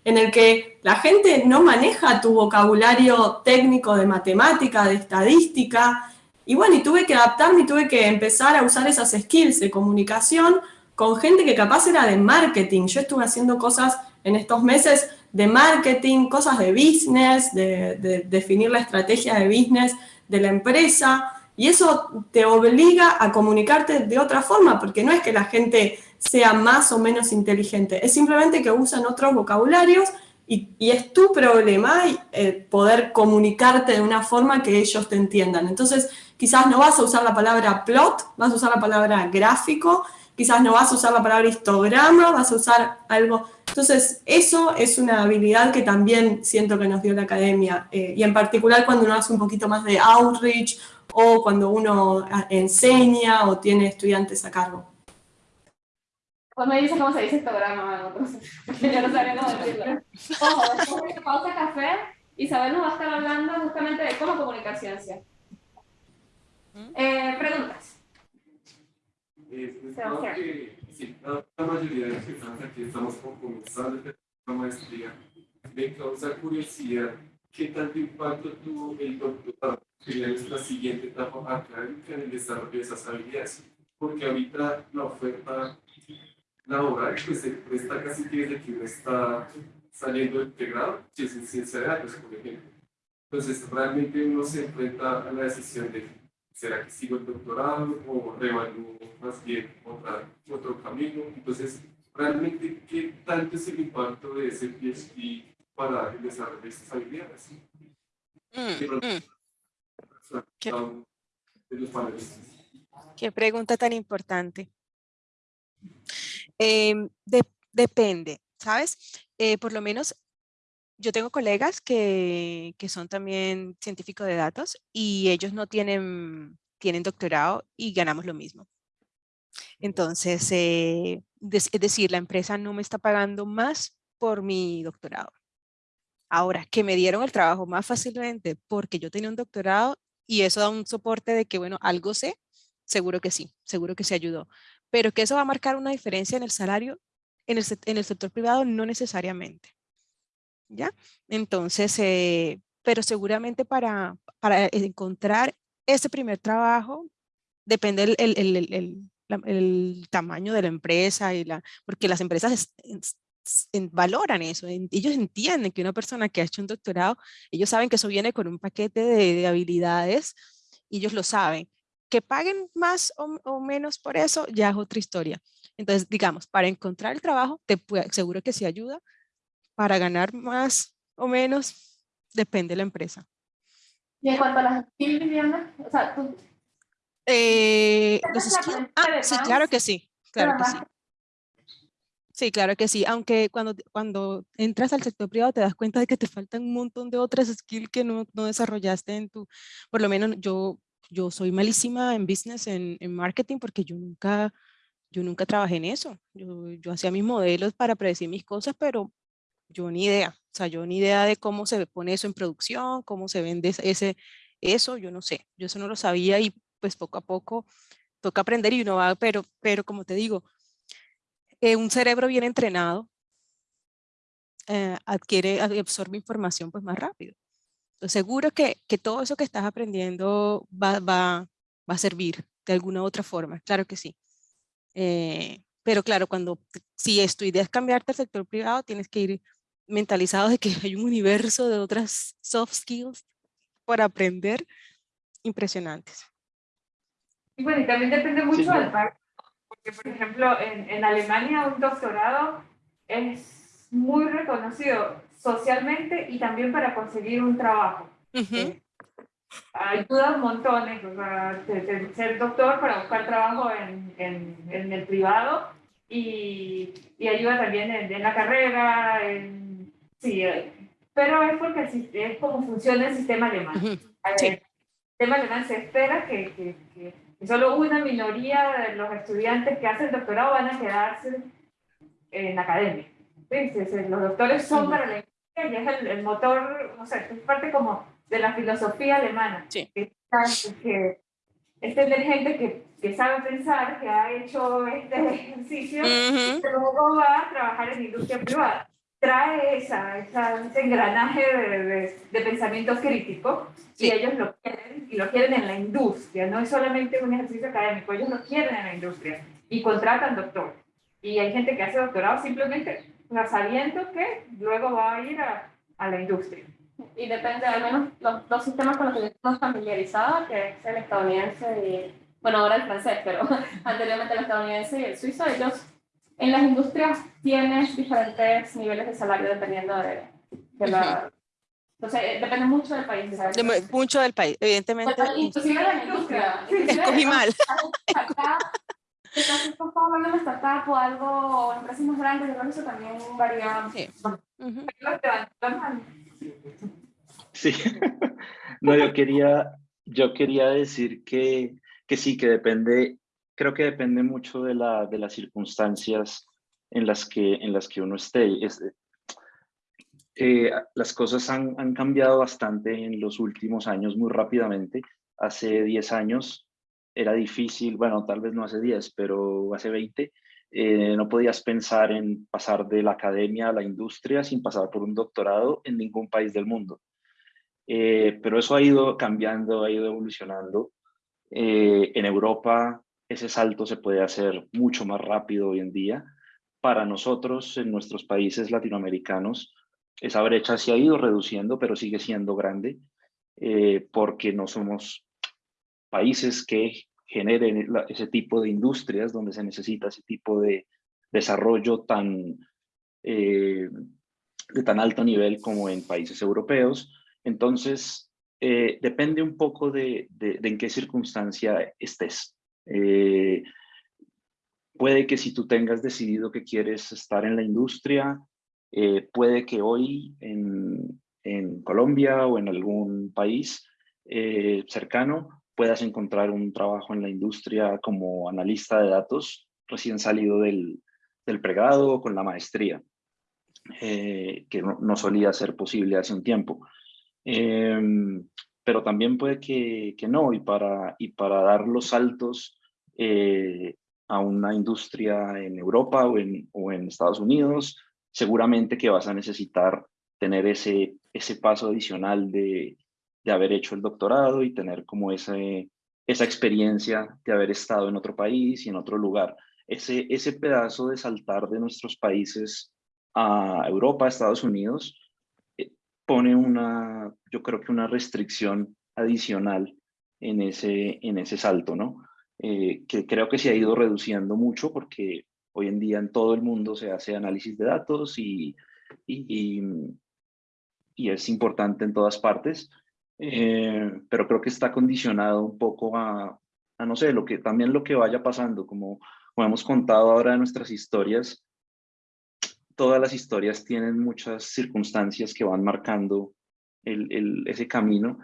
en el que la gente no maneja tu vocabulario técnico de matemática, de estadística, y bueno, y tuve que adaptarme y tuve que empezar a usar esas skills de comunicación con gente que capaz era de marketing. Yo estuve haciendo cosas en estos meses de marketing, cosas de business, de, de definir la estrategia de business de la empresa, y eso te obliga a comunicarte de otra forma, porque no es que la gente sea más o menos inteligente, es simplemente que usan otros vocabularios y, es tu problema eh, poder comunicarte de una forma que ellos te entiendan. Entonces, quizás no vas a usar la palabra plot, vas a usar la palabra gráfico, quizás no vas a usar la palabra histograma, vas a usar algo... Entonces, eso es una habilidad que también siento que nos dio la academia, eh, y en particular cuando uno hace un poquito más de outreach o cuando uno ah, enseña o tiene estudiantes a cargo. Pues me dice cómo se dice histograma, yo no sabía cómo decirlo. Ojo, después de pausa café, Isabel nos va a estar hablando justamente de cómo comunicar ciencia. Eh, preguntas. Eh, pues, creo que sí, la, mayoría de los que estamos aquí estamos comenzando la maestría. Me causa curiosidad qué tanto impacto tuvo el doctorado sería nuestra siguiente etapa académica en el desarrollo de esas habilidades, porque ahorita la oferta laboral pues se presta casi que desde que uno está saliendo integrado, si es en ciencia de datos, por ejemplo. Entonces, realmente uno se enfrenta a la decisión de ¿será que sigo el doctorado o revalúo más bien otra, otro camino? Entonces, realmente, ¿qué tanto es el impacto de ese PhD para el desarrollo de estas habilidades? Mm, ¿Qué, pregunta tan importante. Em, depende, ¿sabes? Eh, por lo menos yo tengo colegas que, que, son también científicos de datos y ellos no tienen, tienen doctorado y ganamos lo mismo. Entonces, eh, es decir, la empresa no me está pagando más por mi doctorado. Ahora, que me dieron el trabajo más fácilmente porque yo tenía un doctorado y eso da un soporte de que, bueno, algo sé, seguro que sí, seguro que se ayudó. Pero que eso va a marcar una diferencia en el salario en el, en el sector privado, no necesariamente. ¿Ya? Entonces, eh, pero seguramente para, para encontrar ese primer trabajo, depende el, el, el, el, tamaño de la empresa, y la, porque las empresas valoran eso, ellos entienden que una persona que ha hecho un doctorado, ellos saben que eso viene con un paquete de, habilidades, y ellos lo saben. Que paguen más o, menos por eso ya es otra historia. Entonces, digamos, para encontrar el trabajo, te seguro que sí ayuda. Para ganar más o menos, depende de la empresa. Y en cuanto a las skills, Viviana, o sea, tú... Eh, los skills, ah, sí, claro que sí, claro que sí. Sí, claro que sí, aunque cuando, cuando entras al sector privado te das cuenta de que te faltan un montón de otras skills que no, no desarrollaste en tu, por lo menos yo, yo soy malísima en business, en, marketing, porque yo nunca, yo nunca trabajé en eso. Yo, yo hacía mis modelos para predecir mis cosas, pero yo ni idea, o sea, yo ni idea de cómo se pone eso en producción, cómo se vende ese, eso, yo no sé, yo eso no lo sabía y pues poco a poco toca aprender y uno va, pero, pero como te digo, eh, un cerebro bien entrenado eh, adquiere, absorbe información pues más rápido. Seguro que, que todo eso que estás aprendiendo va, va, va, a servir de alguna u otra forma, claro que sí. Eh, pero claro, cuando, si tu idea es cambiarte al sector privado, tienes que ir mentalizado de que hay un universo de otras soft skills para aprender impresionantes. Y bueno, y también depende mucho del país porque, por ejemplo, en, en Alemania un doctorado es muy reconocido socialmente y también para conseguir un trabajo. Ayuda un montón, o sea, ser doctor para buscar trabajo en, en, en el privado y, y, ayuda también en, la carrera, en, sí, pero es porque es como funciona el sistema alemán. El sistema alemán se espera que, que, que solo una minoría de los estudiantes que hacen doctorado van a quedarse en la academia. Los doctores son para la y es el, motor, no sé, es parte como de la filosofía alemana. Sí. Que, que es tener gente que, que, sabe pensar, que ha hecho este ejercicio, y luego va a trabajar en industria privada trae esa, ese engranaje de, de, pensamiento crítico y ellos lo quieren y lo quieren en la industria, no es solamente un ejercicio académico, ellos lo quieren en la industria y contratan doctor. Y hay gente que hace doctorado simplemente sabiendo que luego va a ir a, a la industria. Y depende, al menos los dos sistemas con los que yo estoy familiarizada, que es el estadounidense y, bueno, ahora el francés, pero anteriormente el estadounidense y el suizo, ellos en las industrias tienes diferentes niveles de salario dependiendo de, de la... Entonces, eh, depende mucho del país. ¿sabes? De- mucho del país, evidentemente. Pero Inclusive de la industria. Escogí mal. Acá, quizás estás hablando de una startup o algo, o empresas más grandes, yo creo que eso también varía. Sí. Ujú. Sí, no, yo quería, yo quería decir que, que sí, que depende, creo que depende mucho de, la, de las circunstancias en las que, en las que uno esté. Es- eh, las cosas han, han cambiado bastante en los últimos años muy rápidamente. Hace 10 años era difícil, bueno, tal vez no hace 10, pero hace 20, eh, no podías pensar en pasar de la academia a la industria sin pasar por un doctorado en ningún país del mundo. Eh, pero eso ha ido cambiando, ha ido evolucionando. Eh, en Europa ese salto se puede hacer mucho más rápido hoy en día. Para nosotros, en nuestros países latinoamericanos, esa brecha se ha ido reduciendo, pero sigue siendo grande, porque no somos países que generen ese tipo de industrias donde se necesita ese tipo de desarrollo tan, eh, de tan alto nivel como en países europeos. Entonces, eh, depende un poco de, de- en qué circunstancia estés. Eh, puede que si tú tengas decidido que quieres estar en la industria, puede que hoy en, en Colombia o en algún país cercano puedas encontrar un trabajo en la industria como analista de datos recién salido del, del pregrado o con la maestría, eh, que no, no solía ser posible hace un tiempo. Em, pero también puede que, que no, y para, y para dar los saltos eh, a una industria en Europa o en, o en Estados Unidos, seguramente que vas a necesitar tener ese, ese paso adicional de, de haber hecho el doctorado y tener como ese, esa experiencia de haber estado en otro país y en otro lugar. Ese, ese pedazo de saltar de nuestros países a Europa, a Estados Unidos, eh, pone una, yo creo que una restricción adicional en ese, en ese salto, ¿no? Eh, que creo que se ha ido reduciendo mucho porque hoy en día en todo el mundo se hace análisis de datos y, y, y- y es importante en todas partes, eh, pero creo que está condicionado un poco a, a, no sé, lo que, también lo que vaya pasando, como, como hemos contado ahora de nuestras historias, todas las historias tienen muchas circunstancias que van marcando el, el, ese camino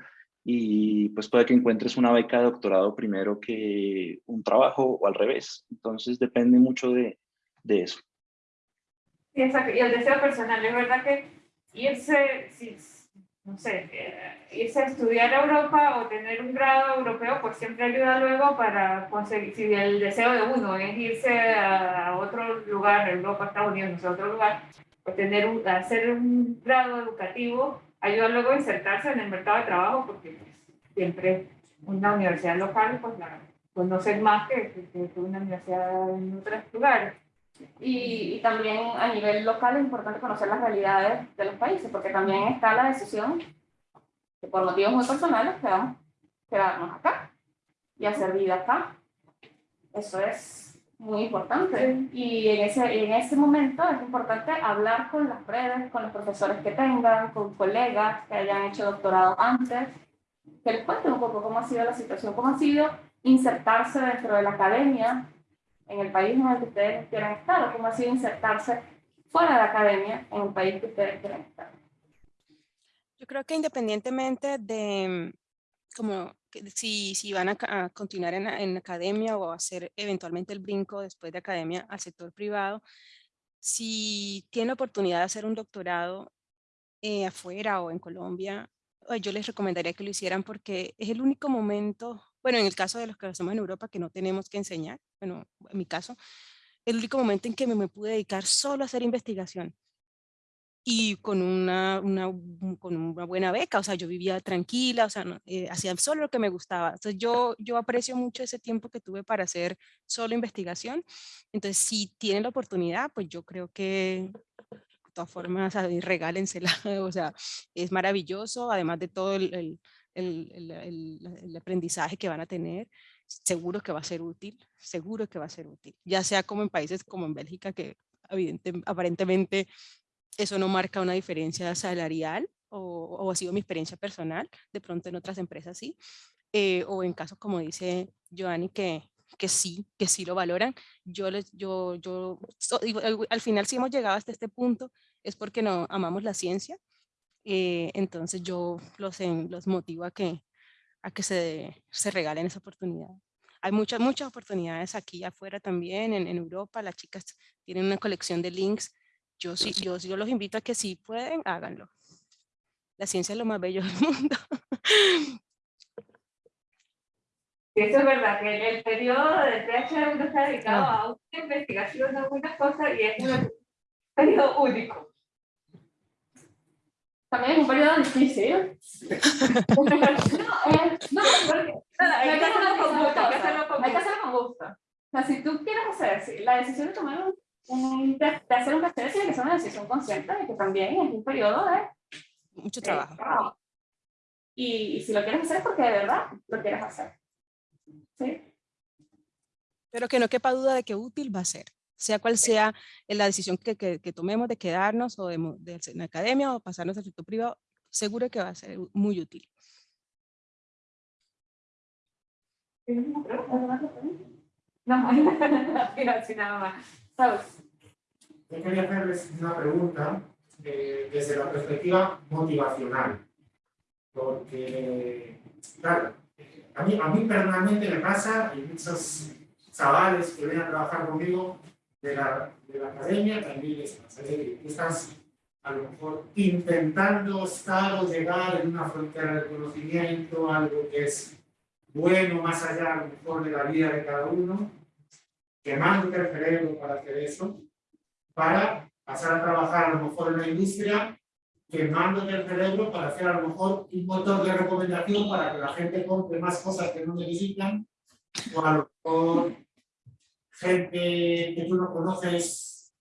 y pues puede que encuentres una beca de doctorado primero que un trabajo o al revés. Entonces depende mucho de, de eso. Sí, exacto. Y el deseo personal, es verdad que irse, si, no sé, eh, irse a estudiar a Europa o tener un grado europeo, pues siempre ayuda luego para conseguir, si el deseo de uno es irse a otro lugar, Europa, Estados Unidos, no sé, otro lugar, pues tener un, hacer un grado educativo ayuda luego a insertarse en el mercado de trabajo, porque pues, siempre una universidad local, pues la conocen más que, que, que una universidad en otros lugares. Y, y también a nivel local es importante conocer las realidades de los países, porque también está la decisión que por motivos muy personales quedamos quedarnos acá y hacer vida acá. Eso es muy importante. Y en ese, en ese momento es importante hablar con las redes, con los profesores que tengan, con colegas que hayan hecho doctorado antes, que les cuenten un poco cómo ha sido la situación, cómo ha sido insertarse dentro de la academia en el país en el que ustedes quieran estar, o cómo ha sido insertarse fuera de la academia en el país que ustedes quieran estar. Yo creo que independientemente de como que si, si van a, a continuar en, en academia o hacer eventualmente el brinco después de academia al sector privado, si tienen la oportunidad de hacer un doctorado eh, afuera o en Colombia, yo les recomendaría que lo hicieran porque es el único momento, bueno, en el caso de los que hacemos en Europa, que no tenemos que enseñar, bueno, en mi caso, el único momento en que me, me pude dedicar solo a hacer investigación y con una, una, con una buena beca, o sea, yo vivía tranquila, o sea, no, eh, hacía solo lo que me gustaba. Entonces yo, yo aprecio mucho ese tiempo que tuve para hacer solo investigación. Entonces, si tienen la oportunidad, pues yo creo que todas formas, regálensela, o sea, es maravilloso, además de todo el, el, el, el, aprendizaje que van a tener, seguro que va a ser útil, seguro que va a ser útil, ya sea como en países como en Bélgica, que evidente, aparentemente eso no marca una diferencia salarial, o, o, ha sido mi experiencia personal, de pronto en otras empresas sí, eh, o en casos como dice Joanny, que, que sí, que sí lo valoran. Yo, les, yo, yo al final si hemos llegado hasta este punto es porque no amamos la ciencia, eh, entonces yo los, los motivo a que, a que se, se regalen esa oportunidad. Hay muchas, muchas oportunidades aquí afuera también, en, en Europa, las chicas tienen una colección de links. Yo, sí, yo, yo los invito a que si pueden, háganlo. La ciencia es lo más bello del mundo. Eso es verdad, que el periodo de PhD está dedicado a una investigación de algunas cosas y es un periodo único. También es un periodo difícil. no, no, hay que hacerlo con gusto. Hay que hacerlo con gusto. O sea, si tú quieres hacer, la decisión de tomar un, de, hacer un PhD tiene que ser una decisión consciente de que también es un periodo de mucho trabajo. Y, y si lo quieres hacer es porque de verdad lo quieres hacer. Pero que no quepa duda de que útil va a ser, sea cual sea la decisión que, que, tomemos de quedarnos o de, de, en la academia o pasarnos al sector privado, seguro que va a ser muy útil. No, nada más. Yo quería hacerles una pregunta eh, desde la perspectiva motivacional, porque, claro, a mí, a mí personalmente me pasa, y muchos chavales que vienen a trabajar conmigo de la, de la academia también les pasa. Es decir, estás a lo mejor intentando estar o llegar en una frontera de conocimiento, algo que es bueno más allá a lo mejor de la vida de cada uno, quemándote el cerebro para hacer eso, para pasar a trabajar a lo mejor en la industria quemando el cerebro para hacer a lo mejor un motor de recomendación para que la gente compre más cosas que no necesitan, o a lo mejor gente que tú no conoces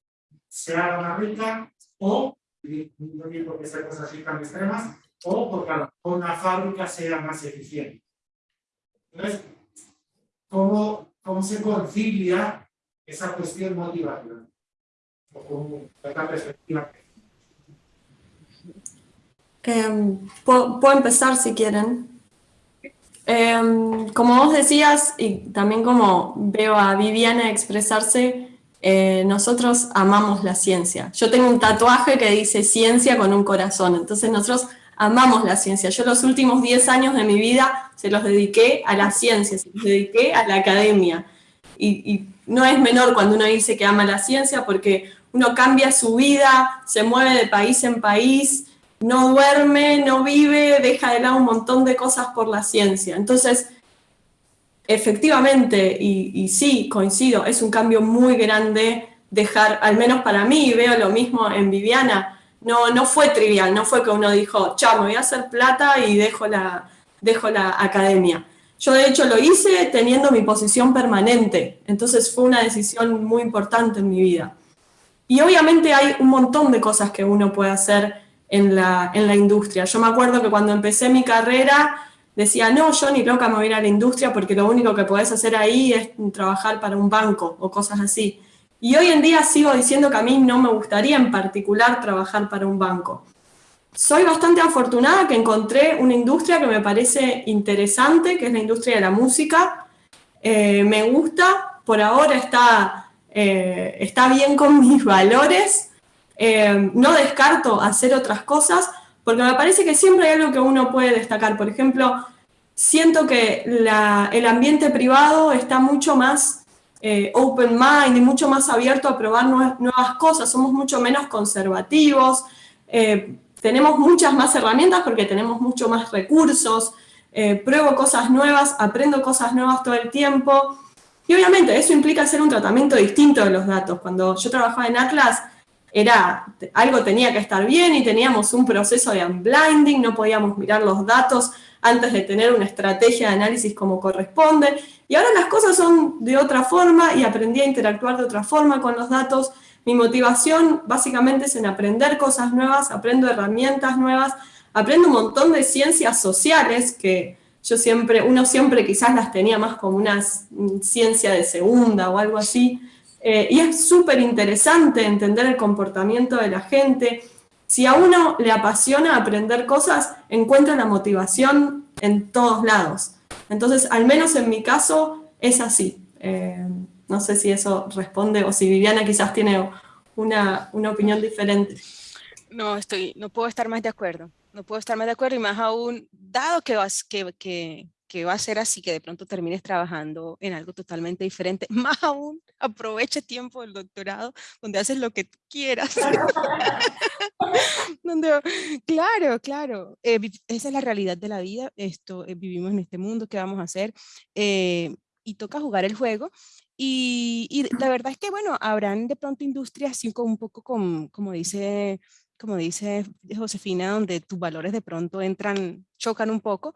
se haga más rica, o, no digo que sean cosas así tan extremas, o porque a lo mejor una fábrica sea más eficiente. Entonces, ¿cómo, cómo se concilia esa cuestión motivacional? O con esta perspectiva Em, puedo, empezar si quieren. Em, como vos decías, y también como veo a Viviana expresarse, eh, nosotros amamos la ciencia. Yo tengo un tatuaje que dice ciencia con un corazón, entonces nosotros amamos la ciencia. Yo los últimos 10 años de mi vida se los dediqué a la ciencia, se los dediqué a la academia. Y, y no es menor cuando uno dice que ama la ciencia porque uno cambia su vida, se mueve de país en país, no duerme, no vive, deja de lado un montón de cosas por la ciencia. Entonces, efectivamente, y, sí, coincido, es un cambio muy grande dejar, al menos para mí, y veo lo mismo en Viviana, no, no fue trivial, no fue que uno dijo, chao, me voy a hacer plata y dejo la, dejo la academia. Yo de hecho lo hice teniendo mi posición permanente, entonces fue una decisión muy importante en mi vida. Y obviamente hay un montón de cosas que uno puede hacer en la, en la industria. Yo me acuerdo que cuando empecé mi carrera decía, no, yo ni loca me voy a ir a la industria porque lo único que podés hacer ahí es trabajar para un banco o cosas así. Y hoy en día sigo diciendo que a mí no me gustaría en particular trabajar para un banco. Soy bastante afortunada que encontré una industria que me parece interesante, que es la industria de la música. Eh, me gusta, por ahora está, eh, está bien con mis valores, eh, no descarto hacer otras cosas, porque me parece que siempre hay algo que uno puede destacar. Por ejemplo, siento que el ambiente privado está mucho más eh, open mind y mucho más abierto a probar nuevas, cosas, somos mucho menos conservativos, eh, tenemos muchas más herramientas porque tenemos mucho más recursos, pruebo cosas nuevas, aprendo cosas nuevas todo el tiempo, y obviamente eso implica hacer un tratamiento distinto de los datos. Cuando yo trabajaba en Atlas, era, algo tenía que estar bien y teníamos un proceso de unblinding, no podíamos mirar los datos antes de tener una estrategia de análisis como corresponde, y ahora las cosas son de otra forma y aprendí a interactuar de otra forma con los datos, Mi motivación básicamente es en aprender cosas nuevas, aprendo herramientas nuevas, aprendo un montón de ciencias sociales que yo siempre, uno siempre quizás las tenía más como una ciencia de segunda o algo así, eh, y es súper interesante entender el comportamiento de la gente. Si a uno le apasiona aprender cosas, encuentra la motivación en todos lados. Entonces, al menos en mi caso, es así. Eh, no sé si eso responde o si Viviana quizás tiene una, una opinión diferente. No, estoy, no puedo estar más de acuerdo. No puedo estar más de acuerdo y más aún, dado que, que, que, que va a ser así, que de pronto termines trabajando en algo totalmente diferente, más aún aproveche tiempo del doctorado donde haces lo que quieras. donde, claro, claro, eh, esa es la realidad de la vida, esto, eh, vivimos en este mundo, ¿qué vamos a hacer? Eh, y toca jugar el juego. Y, y, la verdad es que, bueno, habrán de pronto industrias así como un poco como, como dice como dice Josefina, donde tus valores de pronto entran, chocan un poco,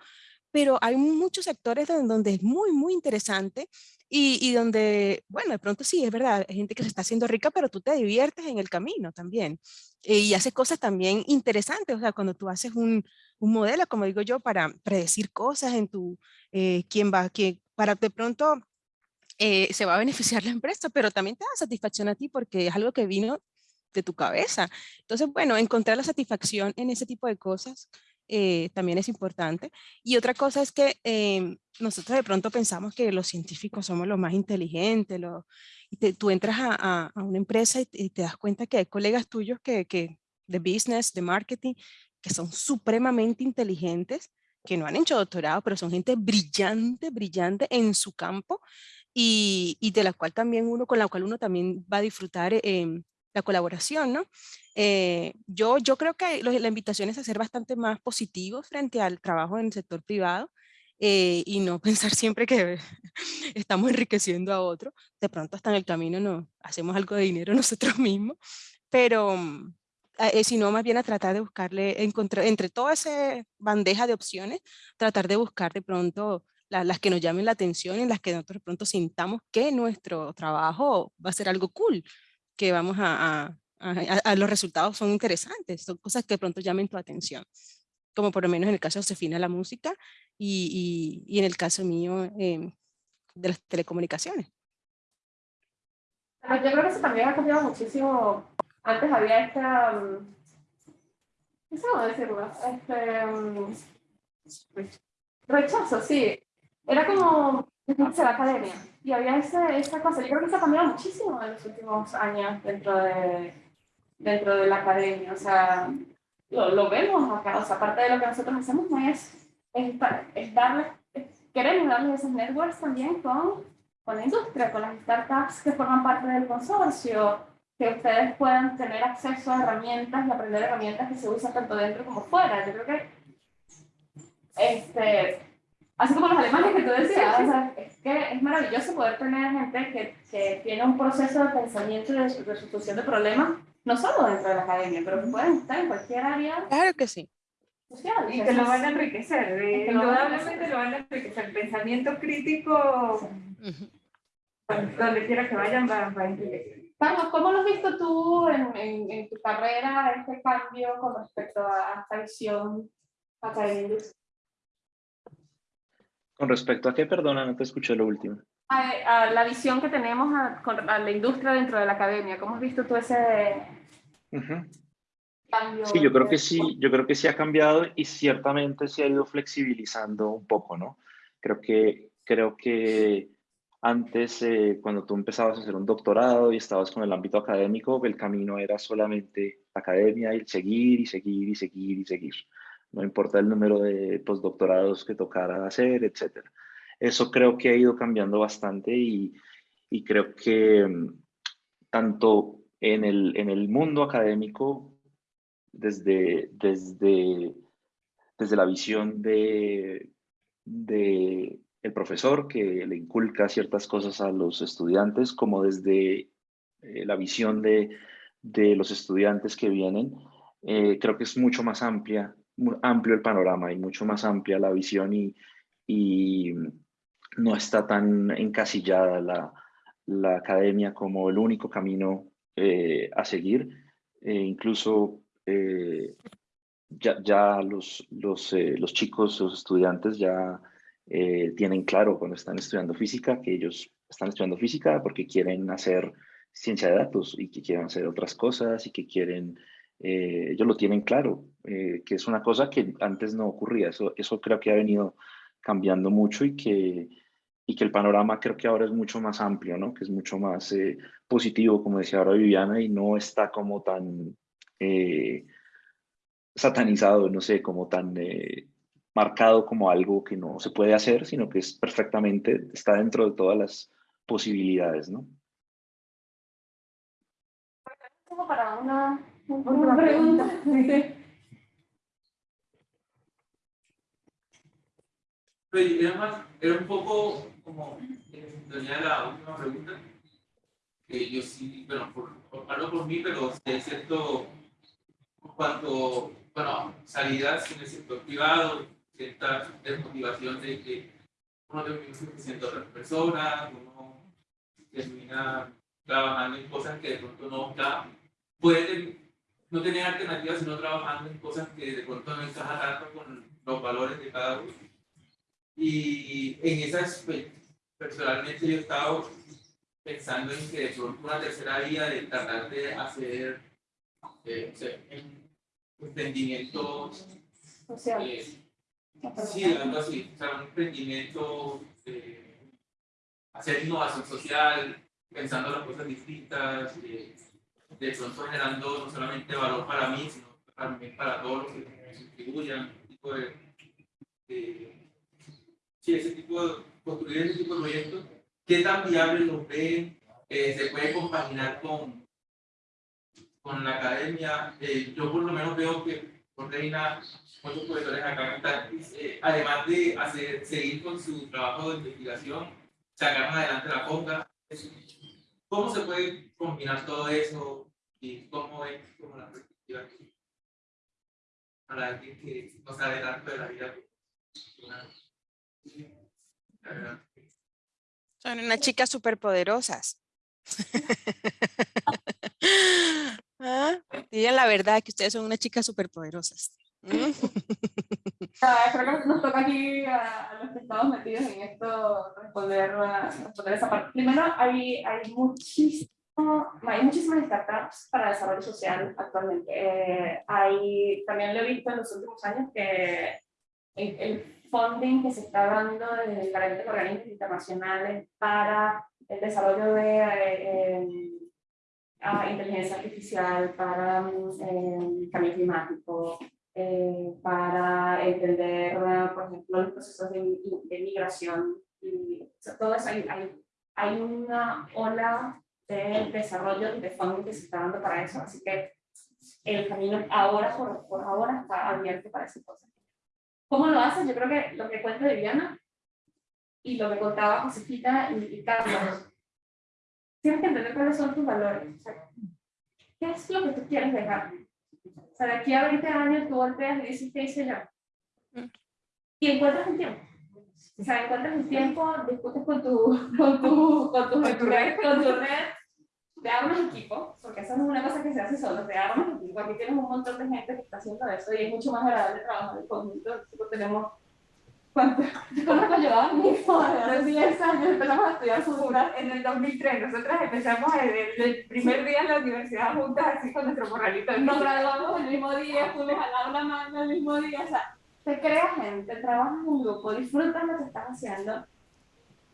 pero hay muchos sectores donde es muy, muy interesante y, y, donde, bueno, de pronto sí, es verdad, hay gente que se está haciendo rica, pero tú te diviertes en el camino también eh, y haces cosas también interesantes, o sea, cuando tú haces un, un modelo, como digo yo, para predecir cosas en tu, eh, quién va, quién, para de pronto eh, se va a beneficiar la empresa, pero también te da satisfacción a ti porque es algo que vino de tu cabeza. Entonces, bueno, encontrar la satisfacción en ese tipo de cosas eh, también es importante. Y otra cosa es que em, nosotros de pronto pensamos que los científicos somos los más inteligentes, y tú entras a, una empresa y, te das cuenta que hay colegas tuyos que, que, de business, de marketing, que son supremamente inteligentes, que no han hecho doctorado, pero son gente brillante, brillante en su campo y, y de la cual también uno, con la cual uno también va a disfrutar eh, la colaboración, ¿no? Eh, yo, yo creo que la invitación es a ser bastante más positivos frente al trabajo en el sector privado eh, y no pensar siempre que estamos enriqueciendo a otro. De pronto hasta en el camino no hacemos algo de dinero nosotros mismos, pero mm, eh, sino más bien a tratar de buscarle, encontrar, entre toda esa bandeja de opciones, tratar de buscar de pronto las que nos llamen la atención y las que nosotros de pronto sintamos que nuestro trabajo va a ser algo cool que vamos a, a, los resultados son interesantes, son cosas que de pronto llamen tu atención, como por lo menos en el caso de Josefina la música y, y, en el caso mío em, de las telecomunicaciones. Yo creo que eso también ha cambiado muchísimo. Antes había esta, mm, ¿qué cómo decirlo? Este, mm, rechazo, sí. Era como, la academia. Y había ese, esa cosa, yo creo que eso ha cambiado muchísimo en los últimos años dentro de, dentro de la academia, o sea, lo, lo vemos acá, o sea, parte de lo que nosotros hacemos no es, es, es darle, queremos darle esos networks también con, con la industria, con las startups que forman parte del consorcio, que ustedes puedan tener acceso a herramientas y aprender herramientas que se usan tanto dentro como fuera. Yo creo que este, así como los alemanes que tú decías, o sea, es que es maravilloso poder tener gente que, que tiene un proceso de pensamiento y de resolución de problemas, no solo dentro de la academia, pero que pueden estar en cualquier área. Claro que sí. Social, y que lo van a enriquecer, indudablemente lo van a enriquecer. El pensamiento crítico, donde quiera que vayan, va, a enriquecer. Carlos, ¿cómo lo has visto tú en, en, en, tu carrera, este cambio con respecto a esta visión académica? ¿Con respecto a qué? Perdona, no te escuché lo último. A, la visión que tenemos a, con, la industria dentro de la academia. ¿Cómo has visto tú ese cambio? Sí, yo creo que sí, yo creo que sí ha cambiado y ciertamente se ha ido flexibilizando un poco, ¿no? Creo que, creo que antes, eh, cuando tú empezabas a hacer un doctorado y estabas con el ámbito académico, el camino era solamente academia y seguir y seguir y seguir y seguir no importa el número de postdoctorados que tocara hacer, etc. Eso creo que ha ido cambiando bastante y, y creo que mm, tanto en el, en el mundo académico, desde, desde, desde la visión de, de el profesor que le inculca ciertas cosas a los estudiantes, como desde eh, la visión de, de, los estudiantes que vienen, eh, creo que es mucho más amplia amplio el panorama y mucho más amplia la visión y, y no está tan encasillada la, la, academia como el único camino eh, a seguir. Eh, incluso ya, ya, los, los, los, chicos, los estudiantes ya tienen claro cuando están estudiando física que ellos están estudiando física porque quieren hacer ciencia de datos y que quieren hacer otras cosas y que quieren, ellos lo tienen claro, que es una cosa que antes no ocurría. Eso, eso creo que ha venido cambiando mucho y que, y que el panorama creo que ahora es mucho más amplio, ¿no? que es mucho más eh, positivo, como decía ahora Viviana, y no está como tan eh, satanizado, no sé, como tan eh, marcado como algo que no se puede hacer, sino que es perfectamente, está dentro de todas las posibilidades. ¿no? Como para una, una pregunta. Pero era, era un poco como en sintonía de la última pregunta, que yo sí, bueno, por, hablo por mí, pero sí es cierto, cuanto, bueno, salidas en el sector privado, cierta desmotivación de que uno termina siendo otras personas, uno termina trabajando en cosas que de pronto no está, puede no tener alternativas, sino trabajando en cosas que de pronto no encajan tanto con los valores de cada uno. Y en esas, personalmente yo he estado pensando en que de pronto una tercera vía de tratar de hacer eh, emprendimientos sociales. Eh, sí, algo así, o sea, un emprendimiento de hacer innovación social, pensando las cosas distintas, de, de pronto generando no solamente valor para mí, sino también para todos los que contribuyan, tipo de, de sí, ese tipo de, construir ese tipo de proyectos, ¿qué tan viable los ven? Eh, ¿Se puede compaginar con, con la academia? Eh, yo por lo menos veo que Reina, muchos profesores acá están, eh, además de hacer, seguir con su trabajo de investigación, sacar adelante la ponga. ¿Cómo se puede combinar todo eso y cómo es como la perspectiva para alguien que no sabe tanto de la vida? Son unas chicas superpoderosas. ¿Ah? Digan la verdad que ustedes son unas chicas superpoderosas. ¿Mm? creo que nos toca aquí a, los que estamos metidos en esto responder, responder esa parte. Primero, hay, hay, muchísimo, hay muchísimas startups para desarrollo social actualmente. Eh, hay, también lo he visto en los últimos años que el, el funding que se está dando desde diferentes organismos internacionales para el desarrollo de eh, eh, inteligencia artificial, para eh, cambio climático, para entender, por ejemplo, los procesos de, de migración. Y, todo eso, hay, hay, hay, una ola de desarrollo de funding que se está dando para eso, así que el camino ahora, por, por ahora, está abierto para esas cosas. ¿Cómo lo haces? Yo creo que lo que cuenta Viviana y lo que contaba Josefita y, Carlos, tienes que entender cuáles son tus valores. ¿Qué es lo que tú quieres dejar? O sea, de aquí a 20 años tú volteas y dices, ¿qué hice yo? Y encuentras un tiempo. O sea, encuentras un tiempo, discutes con tu, con tu, con tu, con tu red, con tu red te armas equipo, porque no es una cosa que se hace solo, te armas equipo, aquí tienes un montón de gente que está haciendo eso y es mucho más agradable trabajar en conjunto, tenemos, ¿cuánto? Yo conozco a mismo, hace 10 años empezamos a estudiar futura en el 2003, nosotros empezamos el, el, primer día en la universidad juntas así con nuestro morralito. Nos graduamos el mismo día, fuimos a dar una mano el mismo día, o sea, te creas gente, trabajas en grupo, disfrutas lo que estás haciendo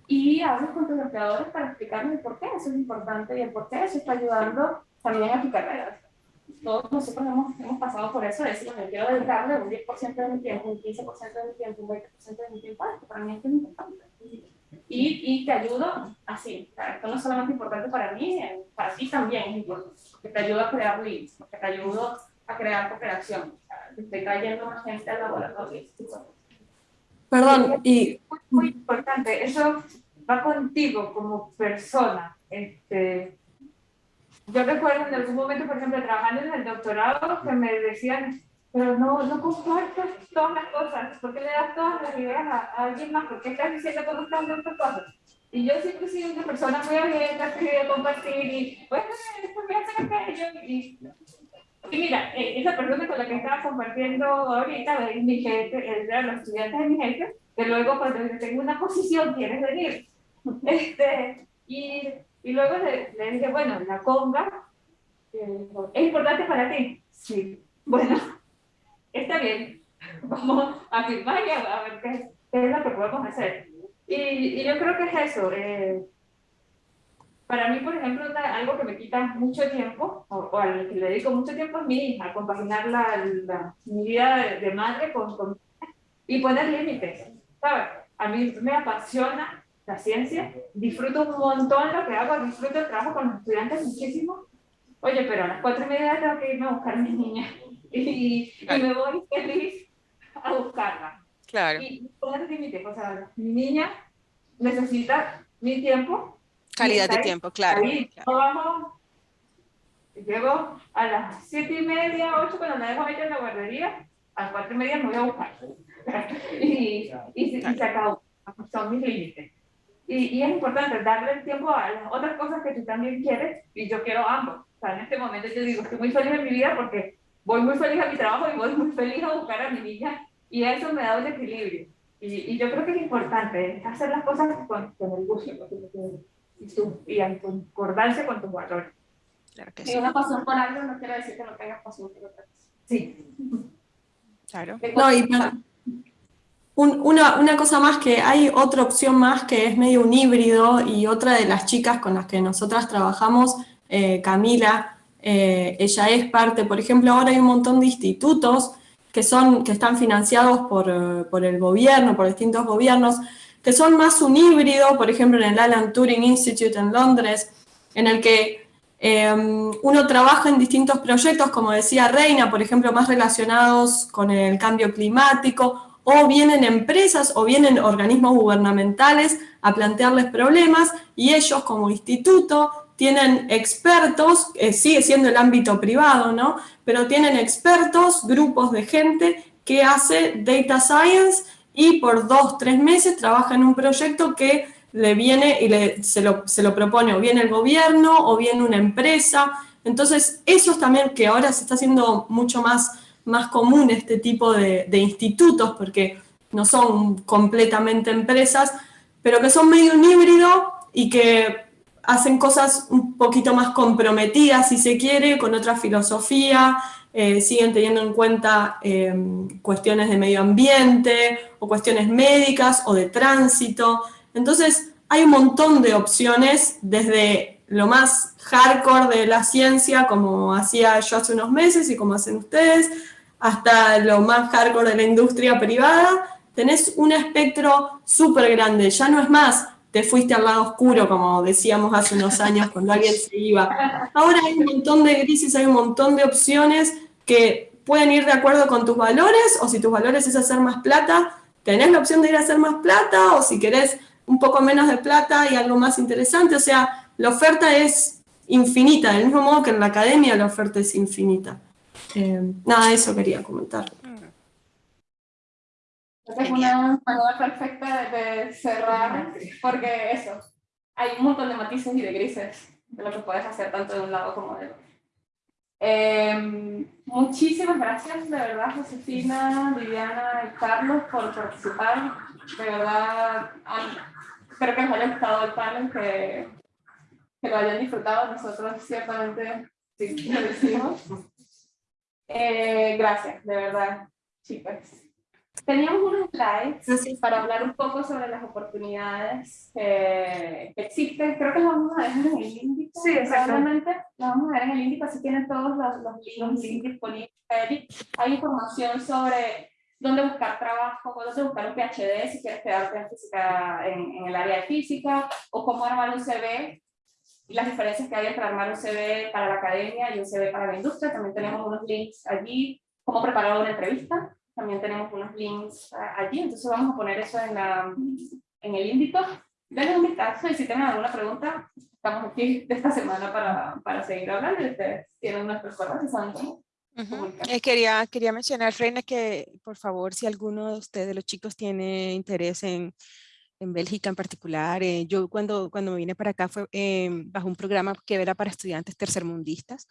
y hablas con tus empleadores para explicarles por qué eso es importante y el por qué eso está ayudando también a tu carrera. Todos nosotros hemos, hemos pasado por eso, es decir, yo quiero dedicarle un 10% de mi tiempo, un 15% de mi tiempo, un 20% de mi tiempo esto, para mí esto es importante. Y, y te ayudo así, esto no es solamente importante para mí, para ti también es importante, porque te ayuda a crear leads, porque te ayudo a crear cooperación, te estoy trayendo más gente al laboratorio. Perdón, y... Muy, muy importante, eso va contigo como persona. Este, yo recuerdo en algún momento, por ejemplo, trabajando en el doctorado, que me decían, pero no, no compartas todas las cosas, ¿por qué le das todas las ideas a, alguien más? ¿Por qué estás diciendo cómo están estas cosas? Y yo siempre he sido una persona muy abierta, que quería compartir y, bueno, esto me hace aquello. Y, y mira, eh, esa persona con la que estaba compartiendo ahorita, es mi jefe, es de los estudiantes de mi jefe, que luego cuando yo tengo una posición quieres venir. Este, y, y luego le, le dije, bueno, la conga eh, es importante para ti. Sí, bueno, está bien, vamos a firmar y a, ver qué, qué, es lo que podemos hacer. Y, y yo creo que es eso. Eh, para mí, por ejemplo, algo que me quita mucho tiempo, o, al que le dedico mucho tiempo es mi hija, compaginar la, la, mi vida de, de madre con, con, y poner límites. ¿Sabes? A mí me apasiona la ciencia, disfruto un montón lo que hago, disfruto el trabajo con los estudiantes muchísimo. Oye, pero a las cuatro y media tengo que irme a buscar a mi niña y, y me voy feliz a buscarla. Claro. Y poner límites, o sea, mi niña necesita mi tiempo. Calidad de tiempo, claro. Ahí, claro. Llego a las siete y media, ocho, cuando me dejo meter en la guardería, a las cuatro y media me voy a buscar. y, y, y, y se acabó. Son mis límites. Y, y, es importante darle el tiempo a las otras cosas que tú también quieres y yo quiero ambos. O sea, en este momento yo digo, estoy muy feliz en mi vida porque voy muy feliz a mi trabajo y voy muy feliz a buscar a mi niña y eso me da un equilibrio. Y, y yo creo que es importante hacer las cosas con, con el gusto y, tu, y en concordancia con tus valores. Claro que sí. una pasión por algo no quiere decir que no tengas pasión por otra cosa. Sí. Claro. No, y para, un, una, una, cosa más que hay otra opción más que es medio un híbrido y otra de las chicas con las que nosotras trabajamos, eh, Camila, eh, ella es parte, por ejemplo, ahora hay un montón de institutos que, son, que están financiados por, por el gobierno, por distintos gobiernos, que son más un híbrido, por ejemplo en el Alan Turing Institute en Londres, en el que eh, uno trabaja en distintos proyectos, como decía Reina, por ejemplo, más relacionados con el cambio climático, o vienen empresas o vienen organismos gubernamentales a plantearles problemas y ellos como instituto tienen expertos, eh, sigue siendo el ámbito privado, ¿no? Pero tienen expertos, grupos de gente que hace data science y por dos, tres meses trabaja en un proyecto que le viene y le, se, lo, se lo propone o bien el gobierno o bien una empresa. Entonces, eso es también que ahora se está haciendo mucho más más común este tipo de, de, institutos, porque no son completamente empresas, pero que son medio un híbrido y que hacen cosas un poquito más comprometidas, si se quiere, con otra filosofía, eh, siguen teniendo en cuenta eh, cuestiones de medio ambiente, o cuestiones médicas, o de tránsito. Entonces, hay un montón de opciones, desde lo más hardcore de la ciencia, como hacía yo hace unos meses y como hacen ustedes, hasta lo más hardcore de la industria privada, tenés un espectro súper grande. Ya no es más, te fuiste al lado oscuro, como decíamos hace unos años cuando alguien se iba. Ahora hay un montón de grises, hay un montón de opciones que pueden ir de acuerdo con tus valores, o si tus valores es hacer más plata, tenés la opción de ir a hacer más plata, o si querés un poco menos de plata y algo más interesante. O sea, la oferta es infinita, del mismo modo que en la academia la oferta es infinita. Eh, nada, eso quería comentar. Es una manera perfecta de cerrar, porque eso, hay un montón de matices y de grises de lo que puedes hacer tanto de un lado como del otro. Eh, muchísimas gracias, de verdad, Josefina, Viviana y Carlos, por participar. De verdad, espero que les haya gustado el panel, que, que lo hayan disfrutado. Nosotros ciertamente sí, lo decimos. Eh, gracias, de verdad, chicas. Teníamos unos slides para hablar un poco sobre las oportunidades que, que, existen. Creo que las vamos a dejar en el índice. Sí, exactamente. Las vamos a dejar en el índice, así tienen todos los, los, los links disponibles. Hay información sobre dónde buscar trabajo, dónde buscar un PhD si quieres quedarte en, física, en, en el área de física, o cómo armar un CV y las diferencias que hay entre armar un CV para la academia y un CV para la industria. También tenemos unos links allí, cómo preparar una entrevista. También tenemos unos links allí, entonces vamos a poner eso en, la, en el índice. Denle un vistazo y si tienen alguna pregunta, estamos aquí de esta semana para, para seguir hablando y ustedes tienen nuestras cosas y saben cómo. Uh -huh. eh, quería, quería mencionar, Reina, que por favor, si alguno de ustedes, los chicos, tiene interés en en Bélgica en particular. eh, yo cuando, cuando me vine para acá fue eh, bajo un programa que era para estudiantes tercermundistas.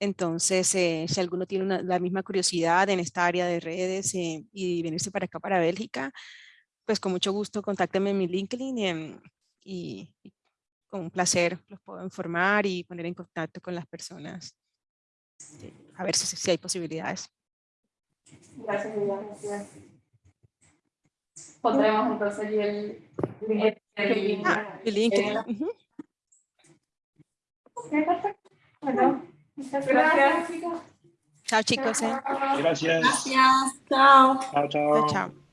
Entonces, eh, si alguno tiene una- la misma curiosidad en esta área de redes eh, y venirse para acá, para Bélgica, pues con mucho gusto contáctenme en mi LinkedIn em, y, y con un placer los puedo informar y poner en contacto con las personas. eh, A ver si, si hay posibilidades. Gracias, gracias. Pondremos entonces allí el, el, el link. Ah, el en- ujú. Ok, perfecto. Bueno, muchas gracias. Chao chicos. eh. Gracias. Gracias. Chao. Chao, chao. Chao, chao.